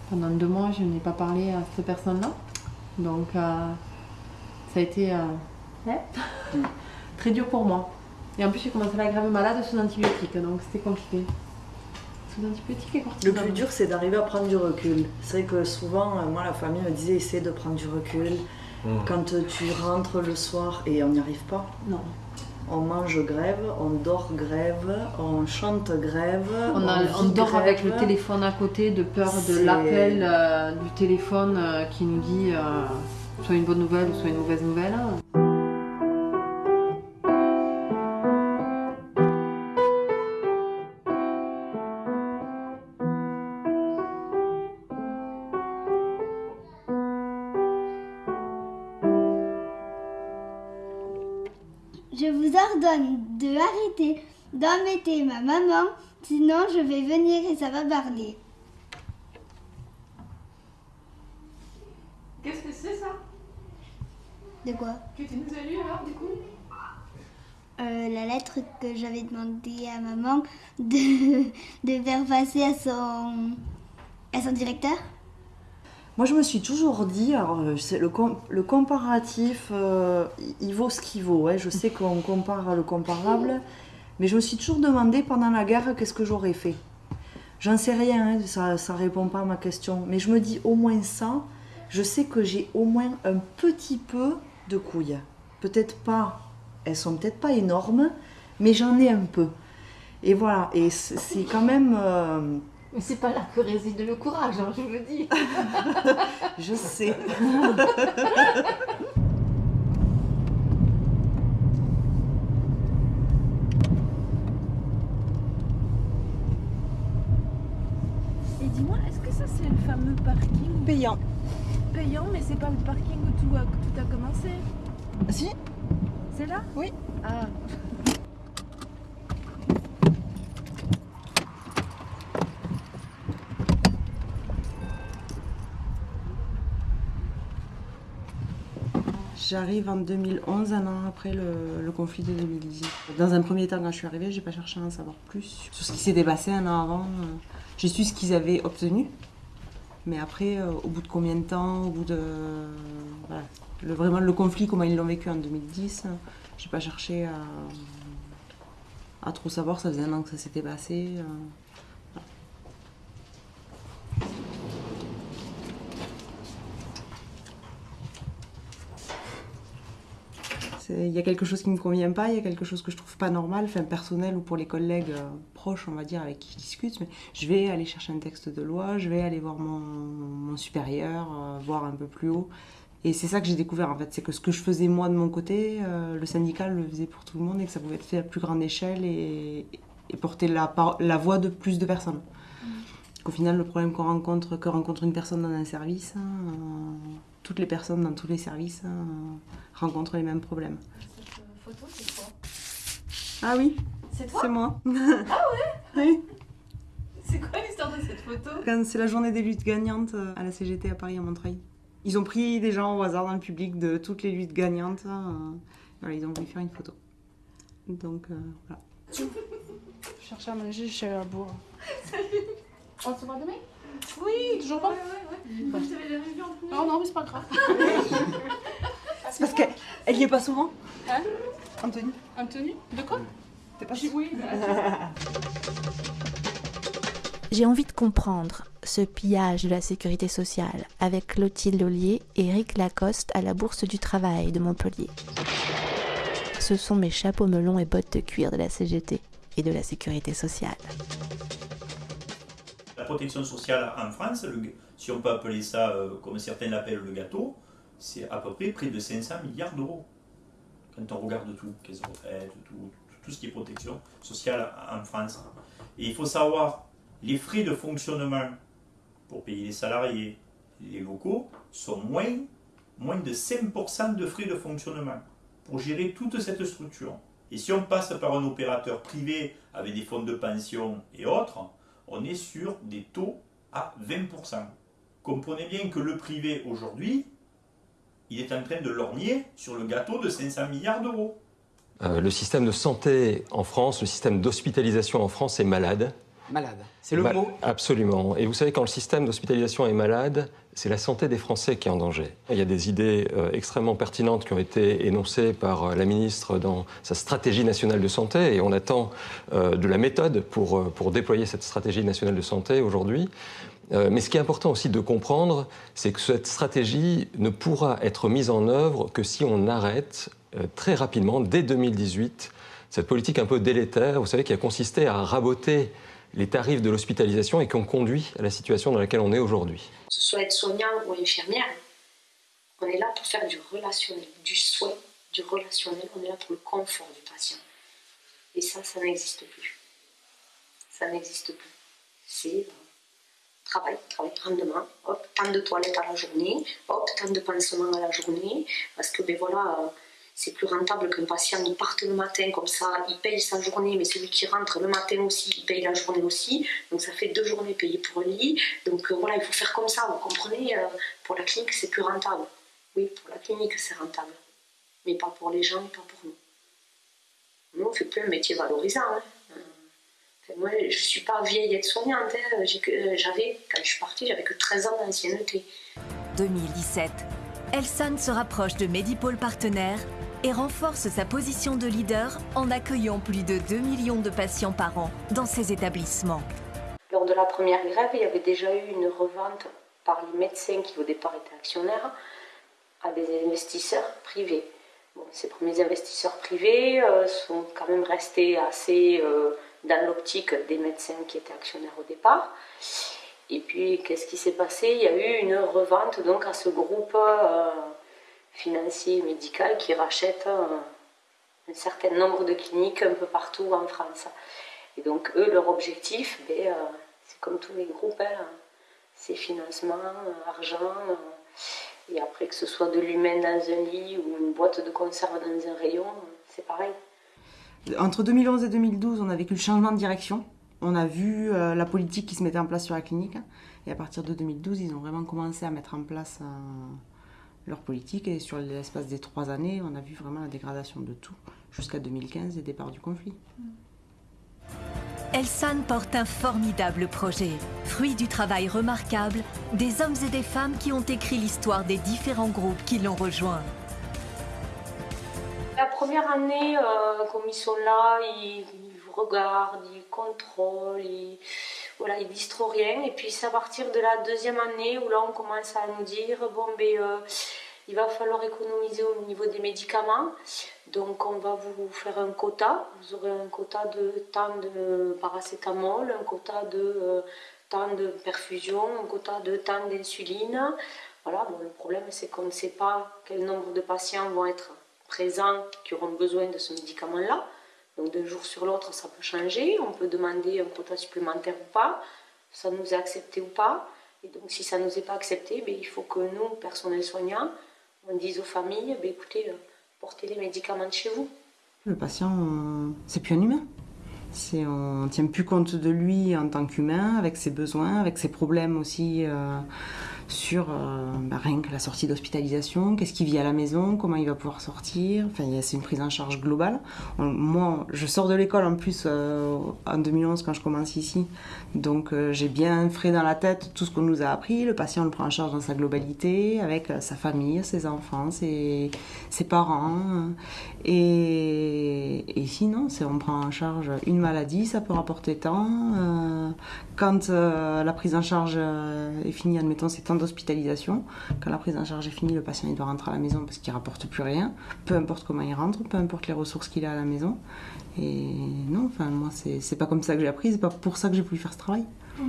pendant deux mois, je n'ai pas parlé à cette personne-là. Donc ça a été euh, ouais, très dur pour moi. Et en plus, j'ai commencé la grève malade sous antibiotiques, donc c'était compliqué. Sous antibiotiques et Le cortisone. plus dur, c'est d'arriver à prendre du recul. C'est vrai que souvent, euh, moi, la famille me disait essaie de prendre du recul. Mm. Quand tu rentres le soir et on n'y arrive pas. Non. On mange grève, on dort grève, on chante grève. On, a- vit on dort avec le téléphone à côté de peur de l'appel euh, du téléphone euh, qui nous dit euh, soit une bonne nouvelle ou soit une mauvaise nouvelle. Je vous ordonne de arrêter d'embêter ma maman, sinon je vais venir et ça va parler. Qu'est-ce que c'est ça De quoi Que tu nous as lu alors du coup Euh, La lettre que j'avais demandé à maman de, de faire passer à son, à son directeur. Moi, je me suis toujours dit, alors, euh, c'est le, com- le comparatif, euh, il- il vaut ce qu'il vaut. hein. Je sais qu'on compare le comparable, mais je me suis toujours demandé pendant la guerre qu'est-ce que j'aurais fait? J'en sais rien, hein, ça ne répond pas à ma question. Mais je me dis au moins ça, je sais que j'ai au moins un petit peu de couilles. Peut-être pas, elles sont peut-être pas énormes, mais j'en ai un peu. Et voilà, et c'est quand même. euh, Mais c'est pas là que réside le courage, hein, je vous le dis. je sais. Et dis-moi, est-ce que ça c'est le fameux parking? Payant. Payant, mais c'est pas le parking où tout a, tout a commencé Si. C'est là? Oui. Ah. J'arrive en 2011, un an après le, le conflit de 2018. Dans un premier temps, quand je suis arrivée, j'ai pas cherché à en savoir plus sur ce qui s'était passé un an avant. euh, J'ai su ce qu'ils avaient obtenu. Mais après, euh, au bout de combien de temps, au bout de. voilà, le, vraiment le conflit, comment ils l'ont vécu en 2010, euh, j'ai pas cherché à, à trop savoir. Ça faisait un an que ça s'était passé. euh, Il y a quelque chose qui ne me convient pas, il y a quelque chose que je trouve pas normal, enfin personnel ou pour les collègues euh, proches, on va dire, avec qui je discute. Mais je vais aller chercher un texte de loi, je vais aller voir mon, supérieur, euh, voir un peu plus haut. Et c'est ça que j'ai découvert en fait, c'est que ce que je faisais moi de mon côté, euh, le syndicat le faisait pour tout le monde et que ça pouvait être fait à plus grande échelle et, porter la voix de plus de personnes. Qu'au final, le problème qu'on rencontre, que rencontre une personne dans un service, euh, toutes les personnes dans tous les services hein, rencontrent les mêmes problèmes. photo, c'est quoi? Ah oui C'est toi? C'est moi. Ah ouais? Oui. C'est quoi l'histoire de cette photo? Quand c'est la journée des luttes gagnantes euh, à la CGT à Paris, à Montreuil. Ils ont pris des gens au hasard dans le public de toutes les luttes gagnantes. euh, voilà, ils ont voulu faire une photo. Donc euh, voilà. Je cherchais à manger, à la bourre. On se voit demain? Oui, toujours pas Ouais, ouais, ouais. Moi, je t'avais jamais vu en plus. Non, non, mais c'est pas grave. C'est parce qu'elle elle y est pas souvent Hein? Anthony Anthony? De quoi? T'es pas Oui, J'ai envie de comprendre ce pillage de la sécurité sociale avec Clotilde Ollier et Eric Lacoste à la Bourse du Travail de Montpellier. Ce sont mes chapeaux melons et bottes de cuir de la CGT et de la sécurité sociale. La protection sociale en France, si on peut appeler ça euh, comme certains l'appellent le gâteau, c'est à peu près près de 500 milliards d'euros. Quand on regarde tout, caisse retraite, tout, tout, tout ce qui est protection sociale en France. Et il faut savoir, les frais de fonctionnement pour payer les salariés, les locaux, sont moins, moins de 5% de frais de fonctionnement pour gérer toute cette structure. Et si on passe par un opérateur privé avec des fonds de pension et autres, on est sur des taux à 20%. Comprenez bien que le privé aujourd'hui, il est en train de lorgner sur le gâteau de 500 milliards d'euros. Euh, le système de santé en France, le système d'hospitalisation en France est malade. Malade. C'est le Mal- mot. Absolument. Et vous savez, quand le système d'hospitalisation est malade, c'est la santé des Français qui est en danger. Il y a des idées euh, extrêmement pertinentes qui ont été énoncées par euh, la ministre dans sa stratégie nationale de santé, et on attend euh, de la méthode pour, pour déployer cette stratégie nationale de santé aujourd'hui. Mais ce qui est important aussi de comprendre, c'est que cette stratégie ne pourra être mise en œuvre que si on arrête très rapidement, dès 2018, cette politique un peu délétère, vous savez, qui a consisté à raboter les tarifs de l'hospitalisation et qui ont conduit à la situation dans laquelle on est aujourd'hui. que ce soit aide-soignant ou infirmière, on est là pour faire du relationnel, du soin, du relationnel, on est là pour le confort du patient. Et ça, ça n'existe plus. Ça n'existe plus. C'est euh, travail, travail, rendement, hop, tant de toilettes à la journée, hop, tant de pansements à la journée, parce que ben voilà, euh, c'est plus rentable qu'un patient il parte le matin comme ça, il paye sa journée, mais celui qui rentre le matin aussi, il paye la journée aussi, donc ça fait deux journées payées pour un lit, donc euh, voilà, il faut faire comme ça, vous comprenez, euh, pour la clinique c'est plus rentable. Oui, pour la clinique c'est rentable, mais pas pour les gens pas pour nous. Nous, on fait plus un métier valorisant. hein. Euh, moi, je ne suis pas vieille aide-soignante. hein. J'avais, quand je suis partie, j'avais que 13 ans d'ancienneté. 2017. Elson se rapproche de Medipôle Partenaire et renforce sa position de leader en accueillant plus de 2 millions de patients par an dans ses établissements. Lors de la première grève, il y avait déjà eu une revente par les médecins qui au départ étaient actionnaires à des investisseurs privés. Bon, ces premiers investisseurs privés euh, sont quand même restés assez euh, dans l'optique des médecins qui étaient actionnaires au départ. Et puis, qu'est-ce qui s'est passé? Il y a eu une revente donc à ce groupe euh, financier et médical qui rachète euh, un certain nombre de cliniques un peu partout en France. Et donc, eux, leur objectif, ben, euh, c'est comme tous les groupes, hein. c'est financement, argent, et après que ce soit de l'humain dans un lit ou une boîte de conserve dans un rayon, c'est pareil. Entre 2011 et 2012, on a vécu le changement de direction. On a vu euh, la politique qui se mettait en place sur la clinique. Et à partir de 2012, ils ont vraiment commencé à mettre en place euh, leur politique. Et sur l'espace des trois années, on a vu vraiment la dégradation de tout, jusqu'à 2015 et départ du conflit. Elsan porte un formidable projet, fruit du travail remarquable des hommes et des femmes qui ont écrit l'histoire des différents groupes qui l'ont rejoint. La première année, euh, comme ils sont là, ils, regardent, ils contrôlent, ils, voilà, ils disent trop rien. Et puis c'est à partir de la deuxième année où là on commence à nous dire bon ben euh, il va falloir économiser au niveau des médicaments. Donc on va vous faire un quota. Vous aurez un quota de temps de paracétamol, un quota de euh, temps de perfusion, un quota de temps d'insuline. Voilà, bon, le problème c'est qu'on ne sait pas quel nombre de patients vont être présents qui auront besoin de ce médicament-là. Donc d'un jour sur l'autre, ça peut changer. On peut demander un quota supplémentaire ou pas. Ça nous est accepté ou pas. Et donc si ça ne nous est pas accepté, ben, il faut que nous, personnel soignant, on dise aux familles, ben, écoutez, euh, portez les médicaments de chez vous. Le patient, c'est plus un humain. On ne tient plus compte de lui en tant qu'humain, avec ses besoins, avec ses problèmes aussi. Euh, sur euh, bah, rien que la sortie d'hospitalisation, qu'est-ce qu'il vit à la maison, comment il va pouvoir sortir. Enfin, c'est une prise en charge globale. moi, je sors de l'école en plus euh, en 2011 quand je commence ici, donc euh, j'ai bien frais dans la tête tout ce qu'on nous a appris. Le patient le prend en charge dans sa globalité, avec sa famille, ses enfants, ses, parents. Et, et sinon, on prend en charge une maladie, ça peut rapporter tant. quand la prise en charge est finie, admettons, c'est d'hospitalisation. Quand la prise en charge est finie, le patient il doit rentrer à la maison parce qu'il ne rapporte plus rien, peu importe comment il rentre, peu importe les ressources qu'il a à la maison. Et non, enfin, moi, c'est pas comme ça que j'ai appris, c'est pas pour ça que j'ai pu faire ce travail.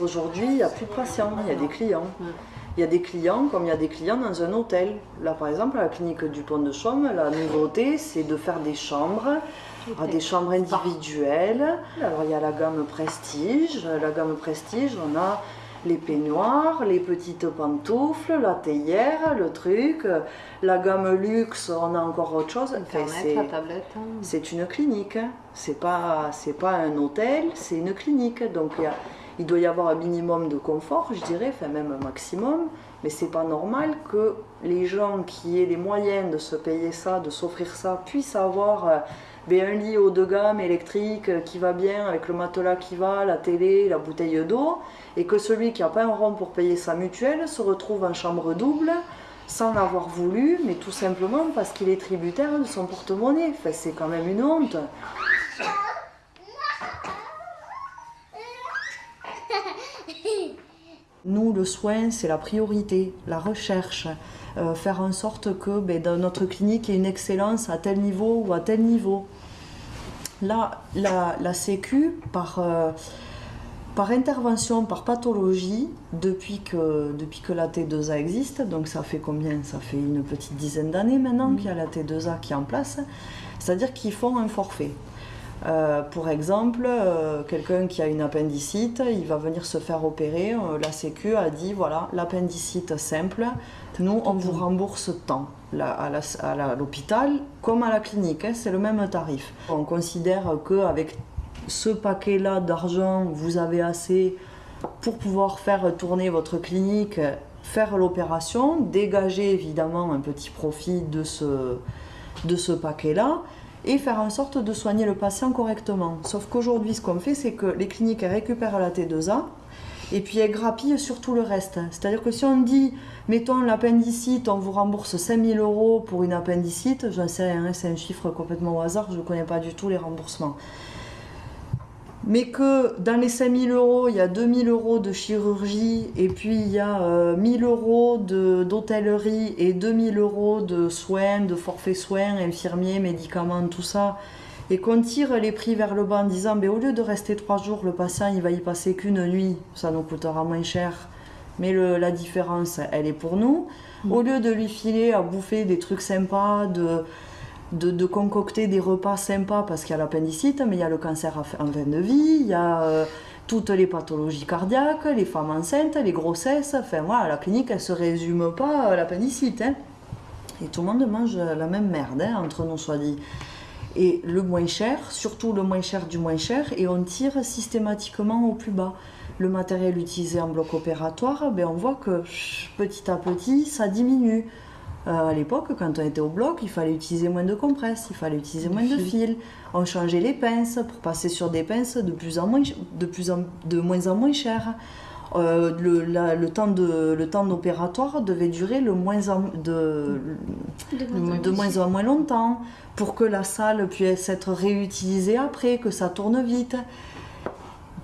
Aujourd'hui, il n'y a plus de patients, il y a des clients. Il y a des clients comme il y a des clients dans un hôtel. Là, par exemple, à la clinique du Pont de Chaume, la nouveauté, c'est de faire des chambres ah, des chambres individuelles. Alors il y a la gamme Prestige. La gamme Prestige, on a les peignoirs, les petites pantoufles, la théière, le truc. La gamme luxe, on a encore autre chose. c'est une clinique. C'est pas, c'est pas un hôtel, c'est une clinique. Donc il, il, doit y avoir un minimum de confort, je dirais, enfin même un maximum. Mais c'est pas normal que les gens qui aient les moyens de se payer ça, de s'offrir ça, puissent avoir euh, un lit haut de gamme électrique euh, qui va bien avec le matelas qui va, la télé, la bouteille d'eau, et que celui qui n'a pas un rond pour payer sa mutuelle se retrouve en chambre double sans l'avoir voulu, mais tout simplement parce qu'il est tributaire de son porte-monnaie. Enfin, c'est quand même une honte. Nous, le soin, c'est la priorité, la recherche. Euh, faire en sorte que ben, dans notre clinique, il y ait une excellence à tel niveau ou à tel niveau. Là, la, Sécu, par, euh, par intervention, par pathologie, depuis que, depuis que la T2A existe, donc ça fait combien? Ça fait une petite dizaine d'années maintenant mmh. qu'il y a la T2A qui est en place, c'est-à-dire qu'ils font un forfait. Euh, pour exemple, quelqu'un qui a une appendicite, il va venir se faire opérer. la Sécu a dit voilà, l'appendicite simple, nous, on vous rembourse tant à l'hôpital comme à la clinique, hein, c'est le même tarif. On considère qu'avec ce paquet-là d'argent, vous avez assez pour pouvoir faire tourner votre clinique, faire l'opération, dégager évidemment un petit profit de ce, de ce paquet-là et faire en sorte de soigner le patient correctement. Sauf qu'aujourd'hui, ce qu'on fait, c'est que les cliniques récupèrent la T2A et puis elles grappillent sur tout le reste. C'est-à-dire que si on dit mettons l'appendicite, on vous rembourse 5000 euros pour une appendicite, j'en c'est un chiffre complètement au hasard, je ne connais pas du tout les remboursements. Mais que dans les 5000 euros, il y a 2000 euros de chirurgie, et puis il y a 1000 euh, euros d'hôtellerie et 2000 euros de soins, de forfait soins, infirmiers, médicaments, tout ça, et qu'on tire les prix vers le bas en disant ben, au lieu de rester trois jours, le patient il va y passer qu'une nuit, ça nous coûtera moins cher. Mais la différence, elle est pour nous. Au lieu de lui filer à bouffer des trucs sympas, de, de, concocter des repas sympas parce qu'il y a l'appendicite, mais il y a le cancer en fin de vie, il y a euh, toutes les pathologies cardiaques, les femmes enceintes, les grossesses. Enfin voilà, la clinique, elle se résume pas à l'appendicite. Hein. Et tout le monde mange la même merde, hein, entre nous soit dit. Et le moins cher, surtout le moins cher du moins cher, et on tire systématiquement au plus bas. Le matériel utilisé en bloc opératoire, ben on voit que petit à petit, ça diminue. Euh, à l'époque, quand on était au bloc, il fallait utiliser moins de compresses, il fallait utiliser moins de fils. On changeait les pinces pour passer sur des pinces de, plus en moins, de, plus en, de moins en moins chères. Euh, le, le, temps de, le temps opératoire devait durer le moins en, de, de, moins en moins longtemps pour que la salle puisse être réutilisée après, que ça tourne vite.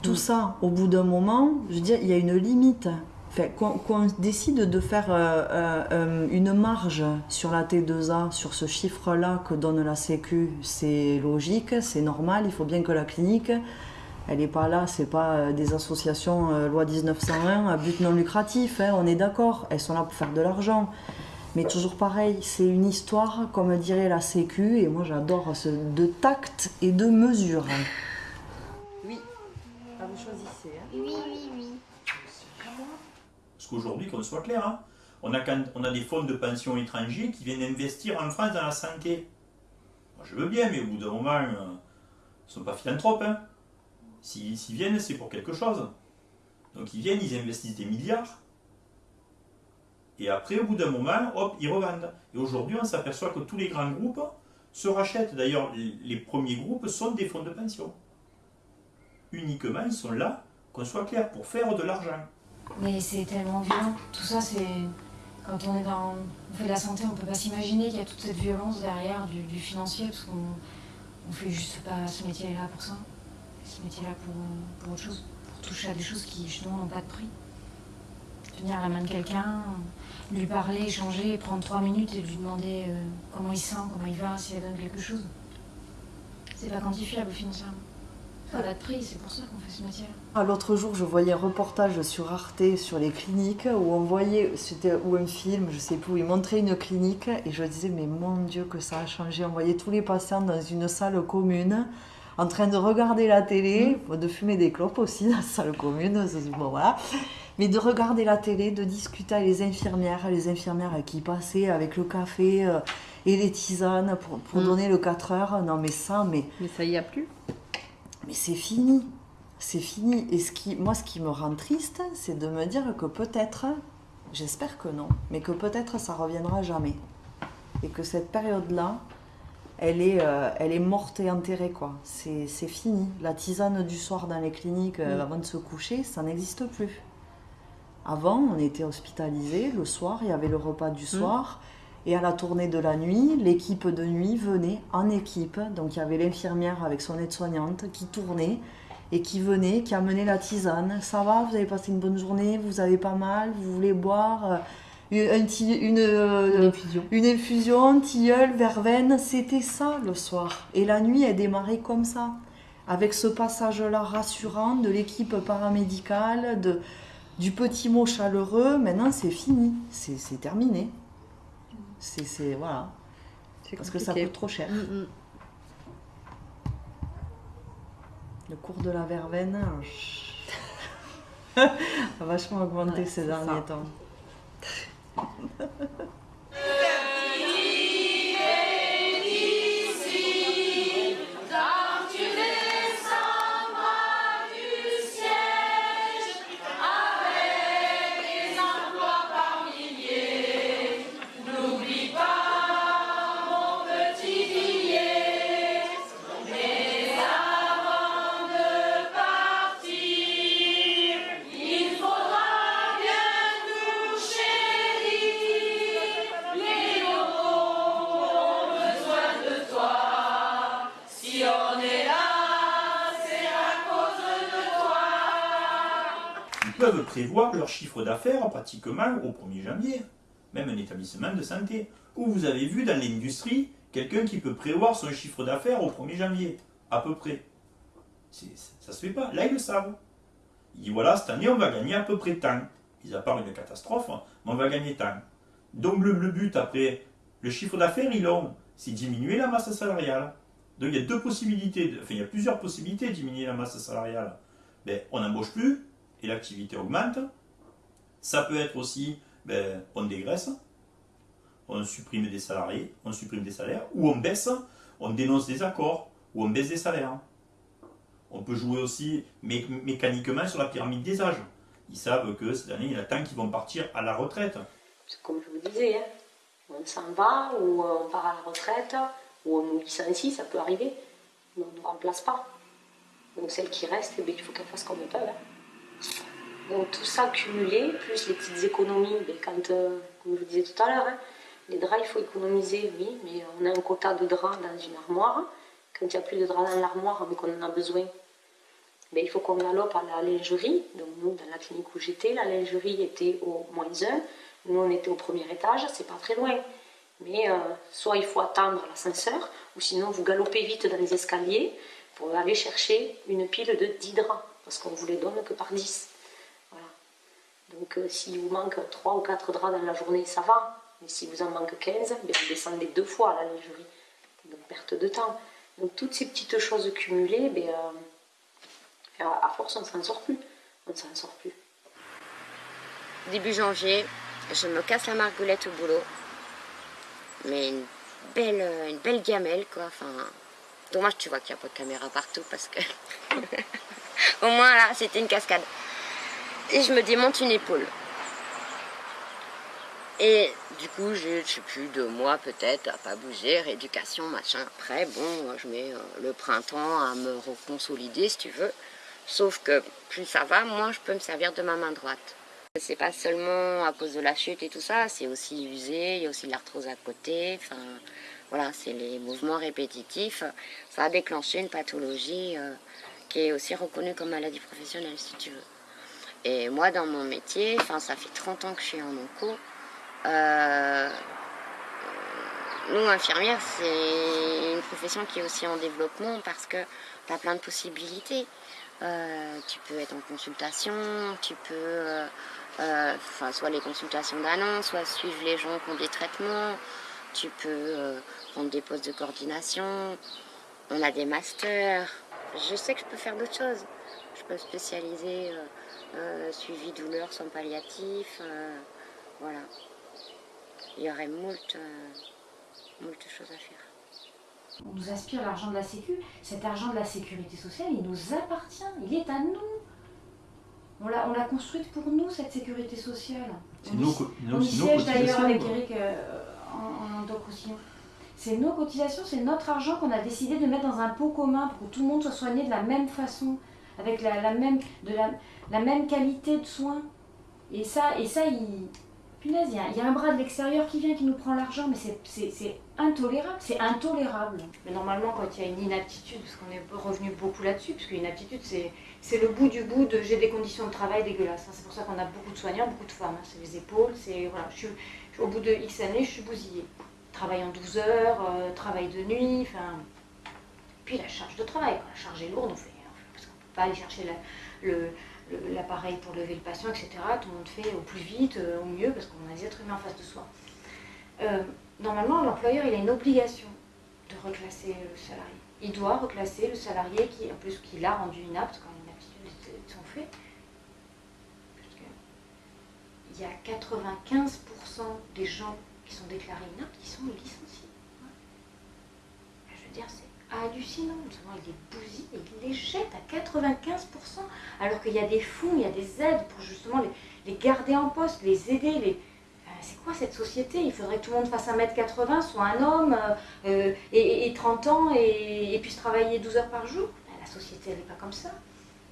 Tout mm. ça, au bout d'un moment, je veux dire, il y a une limite. Qu'on décide de faire euh, euh, euh, une marge sur la T2A, sur ce chiffre-là que donne la Sécu, c'est logique, c'est normal. Il faut bien que la clinique, elle n'est pas là, c'est pas des associations loi 1901 à but non lucratif, hein, on est d'accord, elles sont là pour faire de l'argent. Mais toujours pareil, c'est une histoire, comme dirait la Sécu, et moi j'adore ce de tact et de mesure. Oui, ah, vous choisissez. Hein. Oui, oui, oui. Parce qu'aujourd'hui, qu'on soit clair, hein, on, a, des fonds de pension étrangers qui viennent investir en France dans la santé. Moi, je veux bien, mais au bout d'un moment, euh, ils ne sont pas philanthropes. Hein. S'ils viennent, c'est pour quelque chose. Donc ils viennent, ils investissent des milliards. Et après, au bout d'un moment, hop, ils revendent. Et aujourd'hui, on s'aperçoit que tous les grands groupes se rachètent. D'ailleurs, les premiers groupes sont des fonds de pension. Uniquement, ils sont là, qu'on soit clair, pour faire de l'argent. Mais c'est tellement violent. Tout ça, c'est. Quand on est dans. On fait de la santé, on ne peut pas s'imaginer qu'il y a toute cette violence derrière du, financier, parce qu'on ne fait juste pas ce métier-là pour ça. Ce métier-là pour, pour autre chose. Pour toucher à des choses qui, justement, n'ont pas de prix. Tenir la main de quelqu'un, lui parler, échanger, prendre trois minutes et lui demander euh, comment il sent, comment il va, s'il a donne quelque chose. C'est pas quantifiable financièrement. N'a de prix, c'est pour ça qu'on fait ce métier. Ah, L'autre jour, je voyais un reportage sur Arte sur les cliniques où on voyait, c'était ou un film, je sais plus, où ils montraient une clinique et je disais, mais mon Dieu, que ça a changé. On voyait tous les patients dans une salle commune en train de regarder la télé, mmh. de fumer des clopes aussi dans la salle commune, bon, voilà mais de regarder la télé, de discuter avec les infirmières, les infirmières qui passaient avec le café euh, et les tisanes pour, pour mm. donner le 4 heures. Non, mais ça, mais. Mais ça y a plus. Mais c'est fini. C'est fini. Et ce qui, moi, ce qui me rend triste, c'est de me dire que peut-être, j'espère que non, mais que peut-être ça reviendra jamais. Et que cette période-là, elle est, euh, elle est morte et enterrée, quoi. C'est fini. La tisane du soir dans les cliniques euh, avant de se coucher, ça n'existe plus. Avant, on était hospitalisé le soir, il y avait le repas du mm. soir. Et à la tournée de la nuit, l'équipe de nuit venait en équipe. Donc il y avait l'infirmière avec son aide-soignante qui tournait et qui venait, qui amenait la tisane. Ça va, vous avez passé une bonne journée, vous avez pas mal, vous voulez boire euh, une, une, euh, une, infusion. une infusion, tilleul, verveine. C'était ça le soir. Et la nuit, elle démarrait comme ça. Avec ce passage-là rassurant de l'équipe paramédicale, de, du petit mot chaleureux, maintenant c'est fini, c'est terminé. C'est voilà. Parce que ça coûte trop cher. Mm, mm. Le cours de la verveine a vachement augmenté ces derniers temps. prévoir leur chiffre d'affaires pratiquement au 1er janvier, même un établissement de santé. Où vous avez vu dans l'industrie quelqu'un qui peut prévoir son chiffre d'affaires au 1er janvier, à peu près. Ça se fait pas. Là, ils le savent. Ils disent voilà, cette année, on va gagner à peu près tant. Ils à part une catastrophe, mais on va gagner tant. Donc le, le but après, le chiffre d'affaires, ils l'ont. c'est diminuer la masse salariale. Donc il y a deux possibilités, enfin il y a plusieurs possibilités de diminuer la masse salariale. Ben, on n'embauche plus et l'activité augmente. Ça peut être aussi, ben, on dégraisse, on supprime des salariés, on supprime des salaires, ou on baisse, on dénonce des accords, ou on baisse des salaires. On peut jouer aussi mécaniquement sur la pyramide des âges. Ils savent que cette année, il y a tant qui vont partir à la retraite. Comme je vous disais, hein, on s'en va, ou on part à la retraite, ou on nous licencie, ça peut arriver, mais on ne nous remplace pas. Donc celle qui reste, eh il faut qu'elle fasse comme elle peut. Hein. Donc tout ça cumulé, plus les petites économies, ben, quand, euh, comme je vous disais tout à l'heure, hein, les draps, il faut économiser, oui, mais on a un quota de draps dans une armoire. Quand il n'y a plus de draps dans l'armoire, mais qu'on en a besoin, ben, il faut qu'on galope à la lingerie. Donc nous, dans la clinique où j'étais, la lingerie était au moins 1. Nous, on était au premier étage, c'est pas très loin. Mais euh, soit il faut attendre l'ascenseur, ou sinon vous galopez vite dans les escaliers pour aller chercher une pile de 10 draps, parce qu'on vous les donne que par 10. Voilà. Donc euh, s'il vous manque 3 ou 4 draps dans la journée, ça va. Mais si vous en manque 15, ben, vous descendez deux fois à la lingerie. Donc perte de temps. Donc toutes ces petites choses cumulées, ben, euh, à force on ne s'en sort plus. On ne s'en sort plus. Début janvier, je me casse la margoulette au boulot. Mais une belle, une belle gamelle, quoi. Enfin, dommage, tu vois qu'il n'y a pas de caméra partout parce que. Au moins, là, c'était une cascade. Et je me démonte une épaule. Et du coup, j'ai, je sais plus, deux mois peut-être à pas bouger, rééducation, machin. Après, bon, je mets euh, le printemps à me reconsolider, si tu veux. Sauf que plus ça va, moins je peux me servir de ma main droite. C'est pas seulement à cause de la chute et tout ça, c'est aussi usé, il y a aussi de l'arthrose à côté. Enfin, voilà, c'est les mouvements répétitifs. Ça a déclenché une pathologie euh, qui est aussi reconnue comme maladie professionnelle, si tu veux. Et moi, dans mon métier, enfin, ça fait 30 ans que je suis en onco. Euh, nous, infirmières, c'est une profession qui est aussi en développement parce que tu as plein de possibilités. Euh, tu peux être en consultation, tu peux euh, enfin, soit les consultations d'annonce, soit suivre les gens qui ont des traitements. Tu peux prendre des postes de coordination. On a des masters. Je sais que je peux faire d'autres choses. Je peux spécialiser euh, suivi douleur sans palliatif. voilà. Il y aurait moult, moult choses à faire. On nous aspire l'argent de la Sécu. Cet argent de la sécurité sociale, il nous appartient. Il est à nous. On l'a construite pour nous, cette sécurité sociale. On y siège d'ailleurs avec Eric euh, en, en C'est nos cotisations, c'est notre argent qu'on a décidé de mettre dans un pot commun pour que tout le monde soit soigné de la même façon, avec la, même, de la, même qualité de soins. Et ça, et ça il, Punaise, il y, a un bras de l'extérieur qui vient, qui nous prend l'argent, mais c'est intolérable, c'est intolérable. Mais normalement, quand il y a une inaptitude, parce qu'on est revenu beaucoup là-dessus, parce qu'une inaptitude, c'est le bout du bout de j'ai des conditions de travail dégueulasses. Hein. C'est pour ça qu'on a beaucoup de soignants, beaucoup de femmes. Hein. C'est les épaules, c'est. Voilà, je suis, au bout de X années, je suis bousillée. Travail en 12 heures, euh, travail de nuit, enfin. Puis la charge de travail, quand la charge est lourde, on fait. Parce qu'on ne peut pas aller chercher l'appareil pour lever le patient, etc. Tout le monde fait au plus vite, euh, au mieux, parce qu'on a des êtres humains en face de soi. Euh, normalement, l'employeur, il a une obligation de reclasser le salarié. Il doit reclasser le salarié qui, en plus, qui l'a rendu inapte quand une aptitude est son fait. Il y a 95% des gens qui sont déclarés inaptes qui sont licenciés. Je veux dire, c'est hallucinant. il les bousille et il les jette à 95%. Alors qu'il y a des fonds, il y a des aides pour justement les, garder en poste, les aider. Les... c'est quoi cette société? Il faudrait que tout le monde fasse 1m80, soit un homme, euh, et, 30 ans, et, puisse travailler 12 heures par jour. Ben, la société, elle n'est pas comme ça.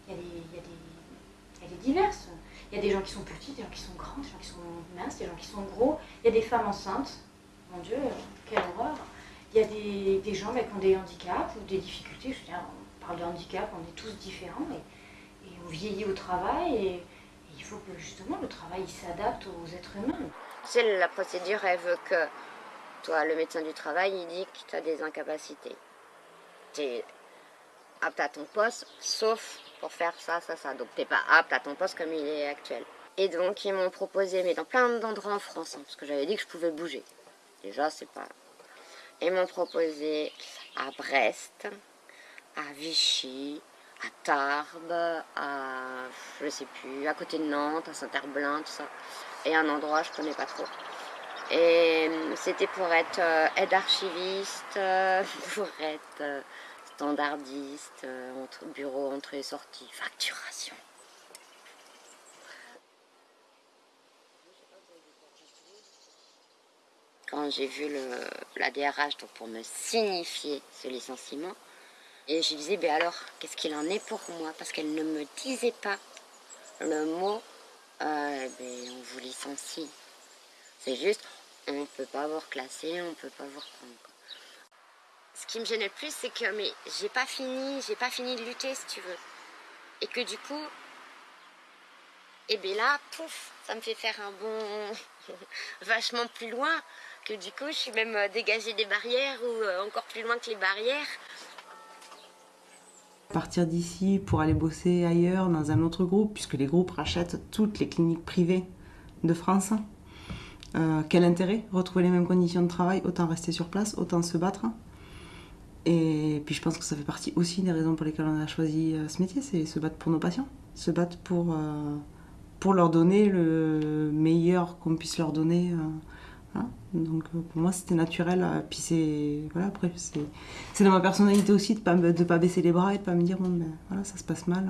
Elle est diverse. Il y a des gens qui sont petits, des gens qui sont grands, des gens qui sont minces, des gens qui sont gros. Il y a des femmes enceintes. Mon Dieu, quelle horreur il y a des, des gens qui ont des handicaps ou des difficultés. Je veux dire, on parle de handicap, on est tous différents et, on vieillit au travail et, il faut que justement le travail s'adapte aux êtres humains. Sais, la procédure, elle veut que toi, le médecin du travail, il dit que tu as des incapacités. Tu es apte à ton poste, sauf pour faire ça, ça, ça. Donc tu n'es pas apte à ton poste comme il est actuel. Et donc ils m'ont proposé, mais dans plein d'endroits en France, hein, parce que j'avais dit que je pouvais bouger. Déjà, c'est pas Ils m'ont proposé à Brest, à Vichy, à Tarbes, à je sais plus, à côté de Nantes, à Saint-Herblain, tout ça. Et un endroit je connais pas trop. Et c'était pour être euh, aide archiviste, euh, pour être euh, standardiste, entre, bureau entrée sortie, facturation. Quand j'ai vu le, la DRH donc pour me signifier ce licenciement, et je disais, ben alors, qu'est-ce qu'il en est pour moi? Parce qu'elle ne me disait pas le mot, euh, ben, on vous licencie. C'est juste, on ne peut pas vous reclasser, on ne peut pas vous reprendre. Ce qui me gênait le plus, c'est que mais j'ai pas fini, j'ai pas fini de lutter, si tu veux. Et que du coup, et eh bien là, pouf, ça me fait faire un bon vachement plus loin. Que du coup, je suis même euh, dégagée des barrières ou euh, encore plus loin que les barrières. Partir d'ici pour aller bosser ailleurs dans un autre groupe, puisque les groupes rachètent toutes les cliniques privées de France. Euh, quel intérêt Retrouver les mêmes conditions de travail, autant rester sur place, autant se battre? Et puis je pense que ça fait partie aussi des raisons pour lesquelles on a choisi euh, ce métier, c'est se battre pour nos patients, se battre pour, euh, pour leur donner le meilleur qu'on puisse leur donner. Donc pour moi c'était naturel. Puis c'est voilà dans ma personnalité aussi de pas de pas baisser les bras et de pas me dire bon ben voilà ça se passe mal,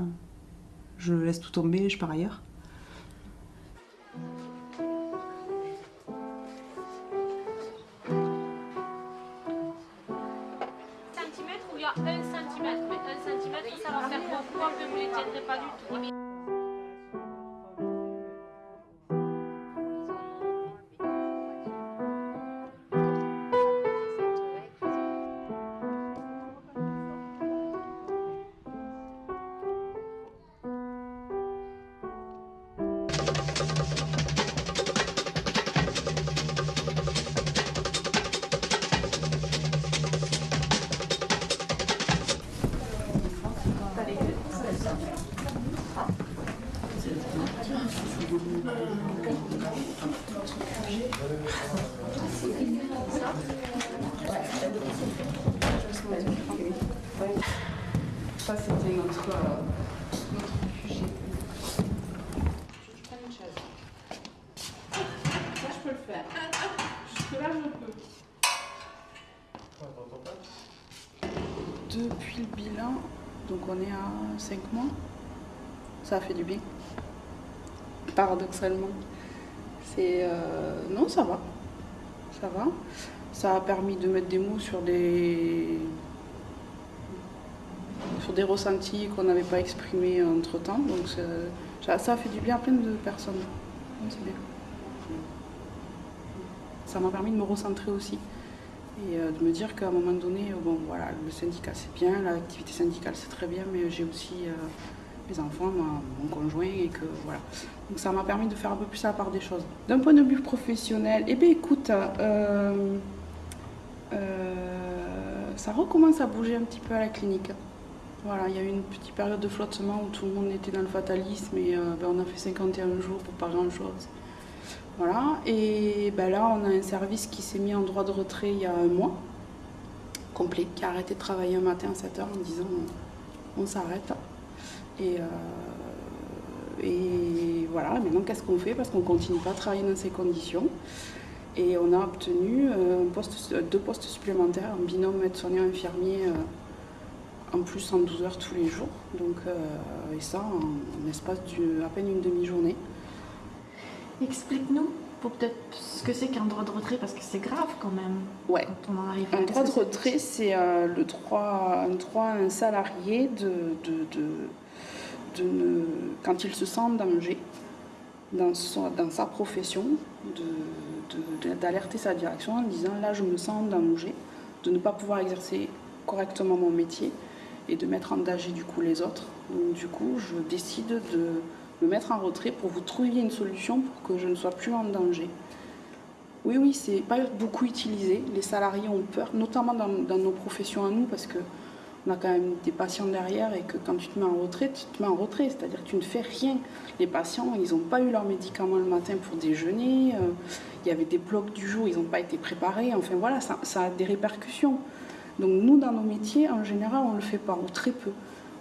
je laisse tout tomber, je pars ailleurs. Ça, 5 mois, ça a fait du bien. Paradoxalement. C'est. euh, non, ça va. Ça va. Ça a permis de mettre des mots sur des. sur des ressentis qu'on n'avait pas exprimés entre temps. Donc ça, a fait du bien à plein de personnes. Ça m'a permis de me recentrer aussi. Et euh, de me dire qu'à un moment donné, euh, bon voilà, le syndicat c'est bien, l'activité syndicale c'est très bien, mais j'ai aussi euh, mes enfants, mon conjoint, et que voilà. Donc ça m'a permis de faire un peu plus la part des choses. D'un point de vue professionnel, eh bien écoute, ça recommence à bouger un petit peu à la clinique. Voilà, il y a eu une petite période de flottement où tout le monde était dans le fatalisme et ben, on a fait 51 jours pour pas grand chose. Voilà, et ben là on a un service qui s'est mis en droit de retrait il y a un mois, complet, qui a arrêté de travailler un matin à 7h en disant on, s'arrête. Et, euh, et voilà, maintenant qu'est-ce qu'on fait? Parce qu'on continue pas à travailler dans ces conditions. Et on a obtenu euh, deux postes supplémentaires, un binôme aide-soignant infirmier euh, en plus en 12 heures tous les jours. Donc, et ça en, en espace d'à peine une demi-journée. Explique-nous pour peut-être ce que c'est qu'un droit de retrait parce que c'est grave quand même. Ouais. Quand on en arrive là. Un droit de retrait, c'est euh, le droit, un droit à un salarié de, de, de, de ne- quand il se sent en danger dans, son- dans sa profession, d'alerter sa direction en disant là je me sens en danger, de ne pas pouvoir exercer correctement mon métier et de mettre en danger du coup les autres. Donc du coup je décide de me mettre en retrait pour vous trouver une solution pour que je ne sois plus en danger. Oui, oui, c'est pas beaucoup utilisé. Les salariés ont peur, notamment dans, nos professions à nous, parce que on a quand même des patients derrière et que quand tu te mets en retrait, tu te mets en retrait, c'est-à-dire que tu ne fais rien. Les patients, ils n'ont pas eu leurs médicaments le matin pour déjeuner, euh, il y avait des blocs du jour, ils n'ont pas été préparés, enfin voilà, ça, ça, a des répercussions. Donc nous, dans nos métiers, en général, on ne le fait pas, ou très peu.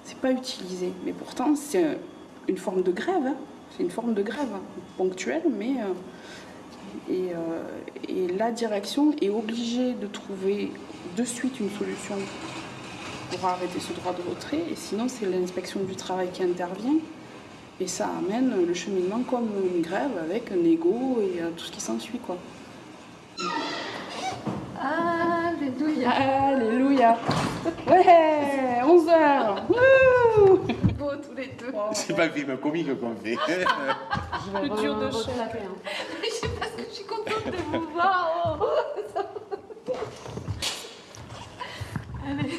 C'est pas utilisé. Mais pourtant, c'est une forme de grève, hein. c'est une forme de grève hein, ponctuelle, mais... Euh, et, euh, et la direction est obligée de trouver de suite une solution pour arrêter ce droit de retrait. Et sinon, c'est l'inspection du travail qui intervient. Et ça amène le cheminement comme une grève avec un égo et euh, tout ce qui s'ensuit. quoi. Alléluia. Alléluia. Ouais, 11 heures. Les deux. C'est pas le film comique qu'on fait. Le dur de chef. Je sais pas ce que je suis contente de vous voir. Oh. Allez.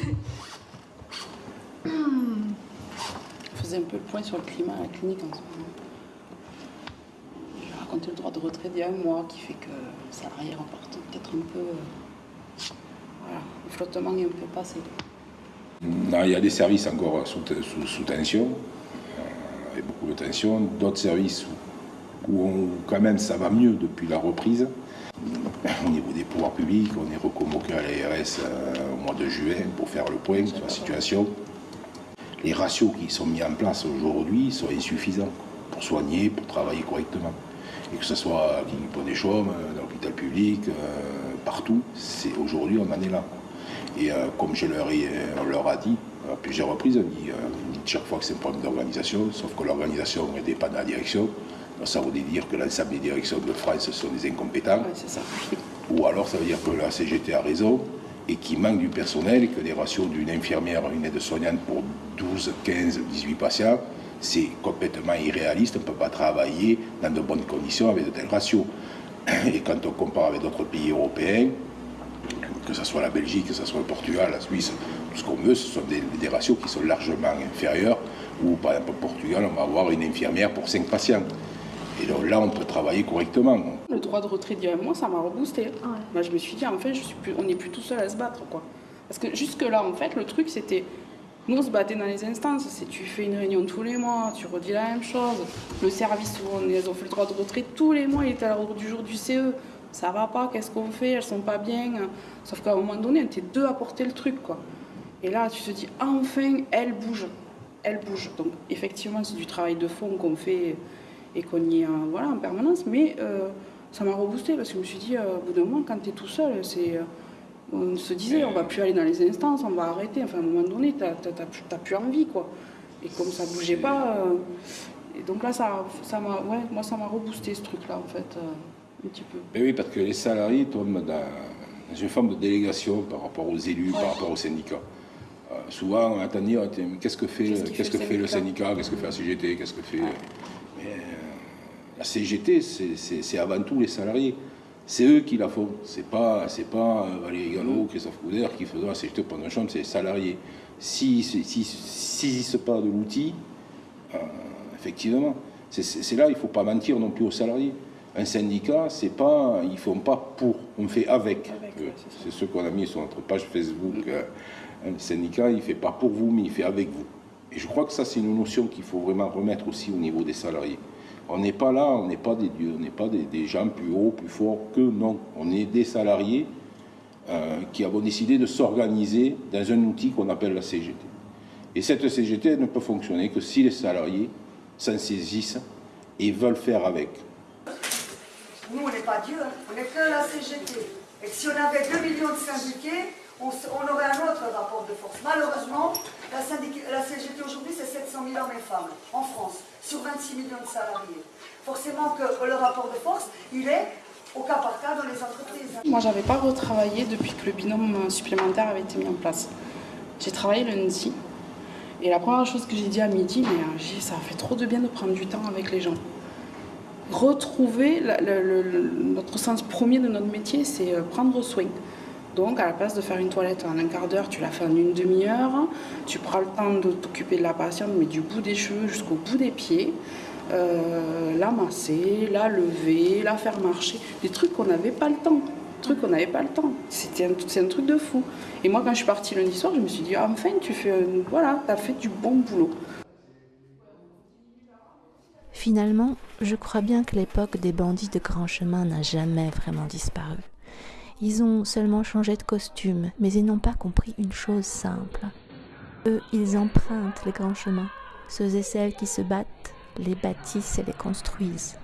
Je faisais un peu le point sur le climat à la clinique en ce moment. Je vais raconter le droit de retrait d'il y a un mois qui fait que le salarié remporte peut-être un peu. euh, voilà, le flottement est un peu passé. Non, il y a des services encore sous, sous- sous tension, avec beaucoup de tension, d'autres services où, quand même ça va mieux depuis la reprise. Au niveau des pouvoirs publics, on est reconvoqué à l'ARS euh, au mois de juin pour faire le point sur la situation. Les ratios qui sont mis en place aujourd'hui sont insuffisants pour soigner, pour travailler correctement. Et que ce soit à Pont des Chaumes, euh, dans l'hôpital public, euh, partout, aujourd'hui on en est là. Et euh, comme je leur ai, on leur a dit à plusieurs reprises, on dit, euh, chaque fois que c'est un problème d'organisation, sauf que l'organisation n'est pas de la direction. Donc ça voudrait dire que l'ensemble des directions de France sont des incompétents. Ou alors ça veut dire que la CGT a raison et qu'il manque du personnel et que les ratios d'une infirmière, une aide-soignante pour 12, 15, 18 patients, c'est complètement irréaliste. On ne peut pas travailler dans de bonnes conditions avec de tels ratios. Et quand on compare avec d'autres pays européens, que ce soit la Belgique, que ce soit le Portugal, la Suisse, tout ce qu'on veut, ce sont des, des ratios qui sont largement inférieurs. Ou par exemple au Portugal, on va avoir une infirmière pour 5 patients. Et donc là, on peut travailler correctement. Le droit de retrait d'il y a un mois, ça m'a reboosté. Moi, je me suis dit, en fait, je suis plus, on n'est plus tout seul à se battre. quoi. Parce que jusque-là, en fait, le truc, c'était. Nous, on se battait dans les instances. C'est tu fais une réunion tous les mois, tu redis la même chose. Le service où on, ils ont fait le droit de retrait tous les mois, il était à l'ordre du jour du CE. Ça va pas, qu'est-ce qu'on fait Elles sont pas bien. Sauf qu'à un moment donné, on était deux à porter le truc, quoi. Et là, tu te dis, enfin, elle bouge. Elle bouge. Donc, effectivement, c'est du travail de fond qu'on fait et qu'on y est en, voilà, en permanence. Mais euh, ça m'a reboosté parce que je me suis dit, euh, au bout d'un moment, quand tu es tout seul, c'est. euh, on se disait, on va plus aller dans les instances, on va arrêter. Enfin, à un moment donné, tu n'as plus envie, quoi. Et comme ça bougeait pas. et donc là, ça ouais, moi, ça m'a reboosté ce truc-là, en fait, un petit peu. Mais oui, parce que les salariés tombent dans, dans une forme de délégation par rapport aux élus, par rapport aux syndicats. Euh, souvent, on attend dire, qu'est-ce que fait, Qu'est-ce que le fait le syndicat qu'est-ce que fait la CGT, qu'est-ce que fait... Mais, euh, la CGT, c'est- avant tout les salariés. C'est eux qui la font. C'est pas, c'est pas euh, Valérie Gallo, Christophe Couder qui font la CGT pendant une chambre, c'est les salariés. S'ils si, si, saisissent pas de l'outil, euh, effectivement, c'est là, il ne faut pas mentir non plus aux salariés. Un syndicat, c'est pas, ils font pas pour, on fait avec. Euh, c'est ce qu'on a mis sur notre page Facebook. euh, Un syndicat, il fait pas pour vous, mais il fait avec vous. Et je crois que ça, c'est une notion qu'il faut vraiment remettre aussi au niveau des salariés. On n'est pas là, on n'est pas des dieux, on n'est pas des, des gens plus hauts, plus forts que non. On est des salariés euh, qui avons décidé de s'organiser dans un outil qu'on appelle la CGT. Et cette CGT ne peut fonctionner que si les salariés s'en saisissent et veulent faire avec. Nous, on n'est pas Dieu, hein. on n'est que la CGT. Et si on avait 2 millions de syndiqués, on, aurait un autre rapport de force. Malheureusement, la, la CGT aujourd'hui, c'est 700 000 hommes et femmes en France, sur 26 millions de salariés. Forcément que le rapport de force, il est au cas par cas dans les entreprises. Moi, j'avais pas retravaillé depuis que le binôme supplémentaire avait été mis en place. J'ai travaillé lundi. Et la première chose que j'ai dit à midi, mais euh, ça fait trop de bien de prendre du temps avec les gens. Retrouver notre sens premier de notre métier, c'est euh, prendre soin. Donc, à la place de faire une toilette en un quart d'heure, tu la fais en une demi-heure. Tu prends le temps de t'occuper de la patiente, mais du bout des cheveux jusqu'au bout des pieds. Euh, la masser, la lever, la faire marcher. Des trucs qu'on n'avait pas le temps. Des truc, on n'avait pas le temps. C'était un, c'est un truc de fou. Et moi, quand je suis partie lundi soir, je me suis dit, ah, enfin, tu fais, un- voilà, t'as fait du bon boulot. Finalement, je crois bien que l'époque des bandits de grand chemin n'a jamais vraiment disparu. Ils ont seulement changé de costume, mais ils n'ont pas compris une chose simple. Eux, ils empruntent les grands chemins. Ceux et celles qui se battent les bâtissent et les construisent.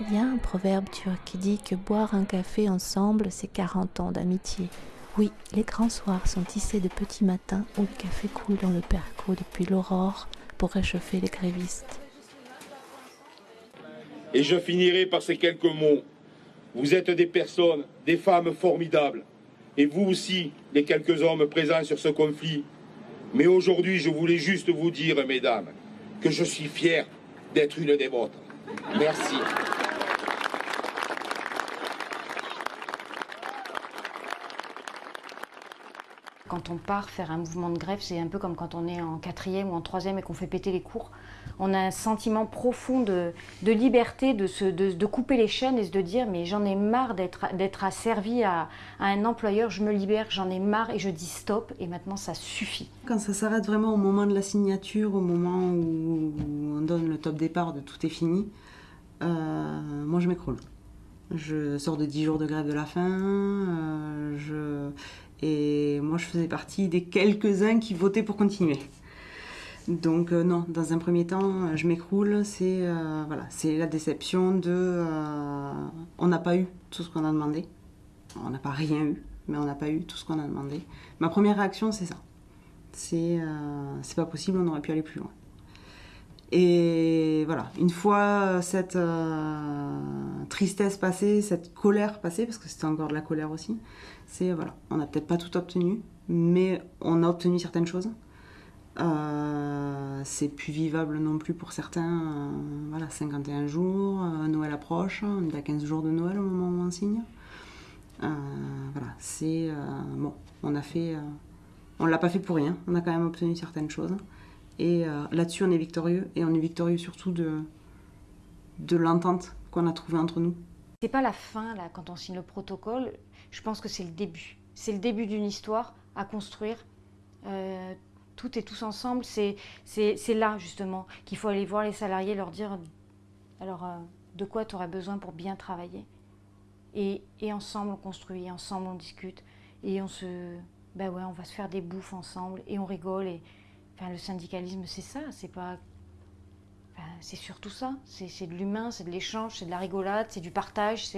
Il y a un proverbe turc qui dit que boire un café ensemble, c'est 40 ans d'amitié. Oui, les grands soirs sont tissés de petits matins où le café coule dans le perco depuis l'aurore pour réchauffer les grévistes. Et je finirai par ces quelques mots. Vous êtes des personnes, des femmes formidables. Et vous aussi, les quelques hommes présents sur ce conflit. Mais aujourd'hui, je voulais juste vous dire, mesdames, que je suis fier d'être une des vôtres. Merci. Quand on part faire un mouvement de grève, c'est un peu comme quand on est en quatrième ou en troisième et qu'on fait péter les cours. On a un sentiment profond de, de liberté, de, se, de, de couper les chaînes et de se dire mais j'en ai marre d'être asservi à, à un employeur, je me libère, j'en ai marre et je dis stop et maintenant ça suffit. Quand ça s'arrête vraiment au moment de la signature, au moment où on donne le top départ de tout est fini, euh, moi je m'écroule. Je sors de 10 jours de grève de la faim, euh, je... et moi je faisais partie des quelques-uns qui votaient pour continuer. Donc euh, non, dans un premier temps, je m'écroule, c'est euh, voilà, c'est la déception de... euh, on n'a pas eu tout ce qu'on a demandé, on n'a pas rien eu, mais on n'a pas eu tout ce qu'on a demandé. Ma première réaction, c'est ça. C'est euh, c'est pas possible, on aurait pu aller plus loin. Et voilà, une fois cette euh, tristesse passée, cette colère passée, parce que c'était encore de la colère aussi, c'est voilà, on n'a peut-être pas tout obtenu, mais on a obtenu certaines choses. Euh, c'est plus vivable non plus pour certains. euh, voilà, 51 jours, euh, Noël approche, on est à 15 jours de Noël au moment où on signe. On a l'a pas fait pour rien. On a quand même obtenu certaines choses. Et là-dessus, on est victorieux. Et on est victorieux surtout de l'entente qu'on a trouvée entre nous. C'est pas la fin là quand on signe le protocole, je pense que c'est le début. C'est le début d'une histoire à construire. Euh, tout et tous ensemble, c'est là justement qu'il faut aller voir les salariés, leur dire alors euh, de quoi tu aurais besoin pour bien travailler. Et, et ensemble on construit, ensemble on discute, et on se. Ben ouais, on va se faire des bouffes ensemble, et on rigole. Et, enfin, le syndicalisme, c'est ça, c'est pas. C'est surtout ça, c'est de l'humain, c'est de l'échange, c'est de la rigolade, c'est du partage.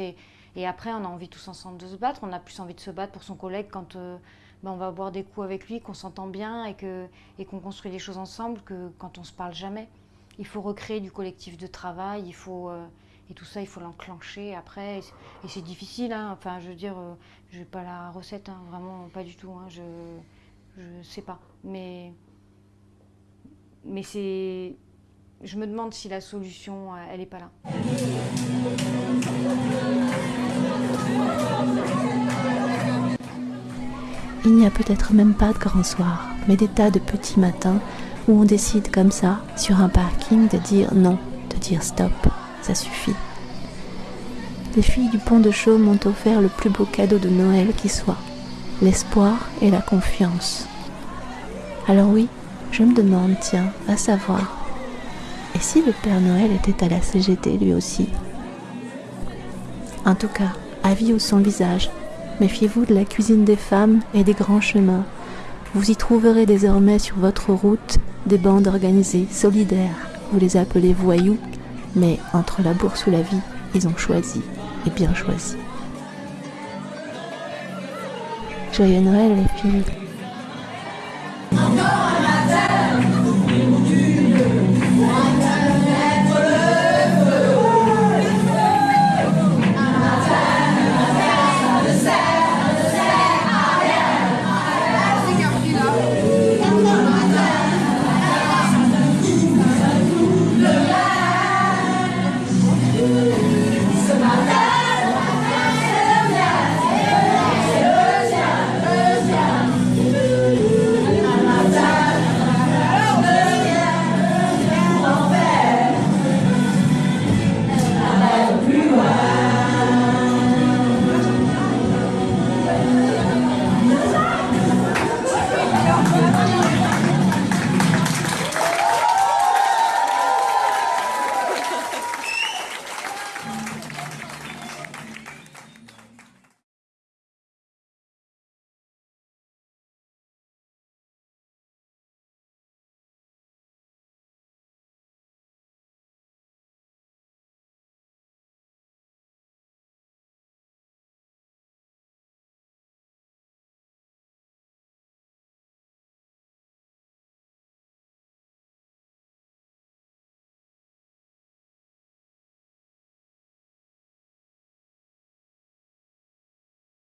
Et après, on a envie tous ensemble de se battre. On a plus envie de se battre pour son collègue quand euh, ben, on va boire des coups avec lui, qu'on s'entend bien et que et qu'on construit des choses ensemble que quand on se parle jamais. Il faut recréer du collectif de travail. Il faut euh, et tout ça, il faut l'enclencher après. Et c'est- difficile. hein. Enfin, je veux dire, euh, je n'ai pas la recette, hein, vraiment pas du tout. hein. Je je sais pas, mais mais c'est. Je me demande si la solution, euh, elle n'est pas là. Il n'y a peut-être même pas de grand soir, mais des tas de petits matins où on décide comme ça, sur un parking, de dire non, de dire stop, ça suffit. Les filles du pont de Chaume m'ont offert le plus beau cadeau de Noël qui soit, l'espoir et la confiance. Alors oui, je me demande, tiens, à savoir, si le Père Noël était à la CGT lui aussi? En tout cas, avis au son visage, méfiez-vous de la cuisine des femmes et des grands chemins. Vous y trouverez désormais sur votre route des bandes organisées, solidaires. Vous les appelez voyous, mais entre la bourse ou la vie, ils ont choisi, et bien choisi. Joyeux Noël les filles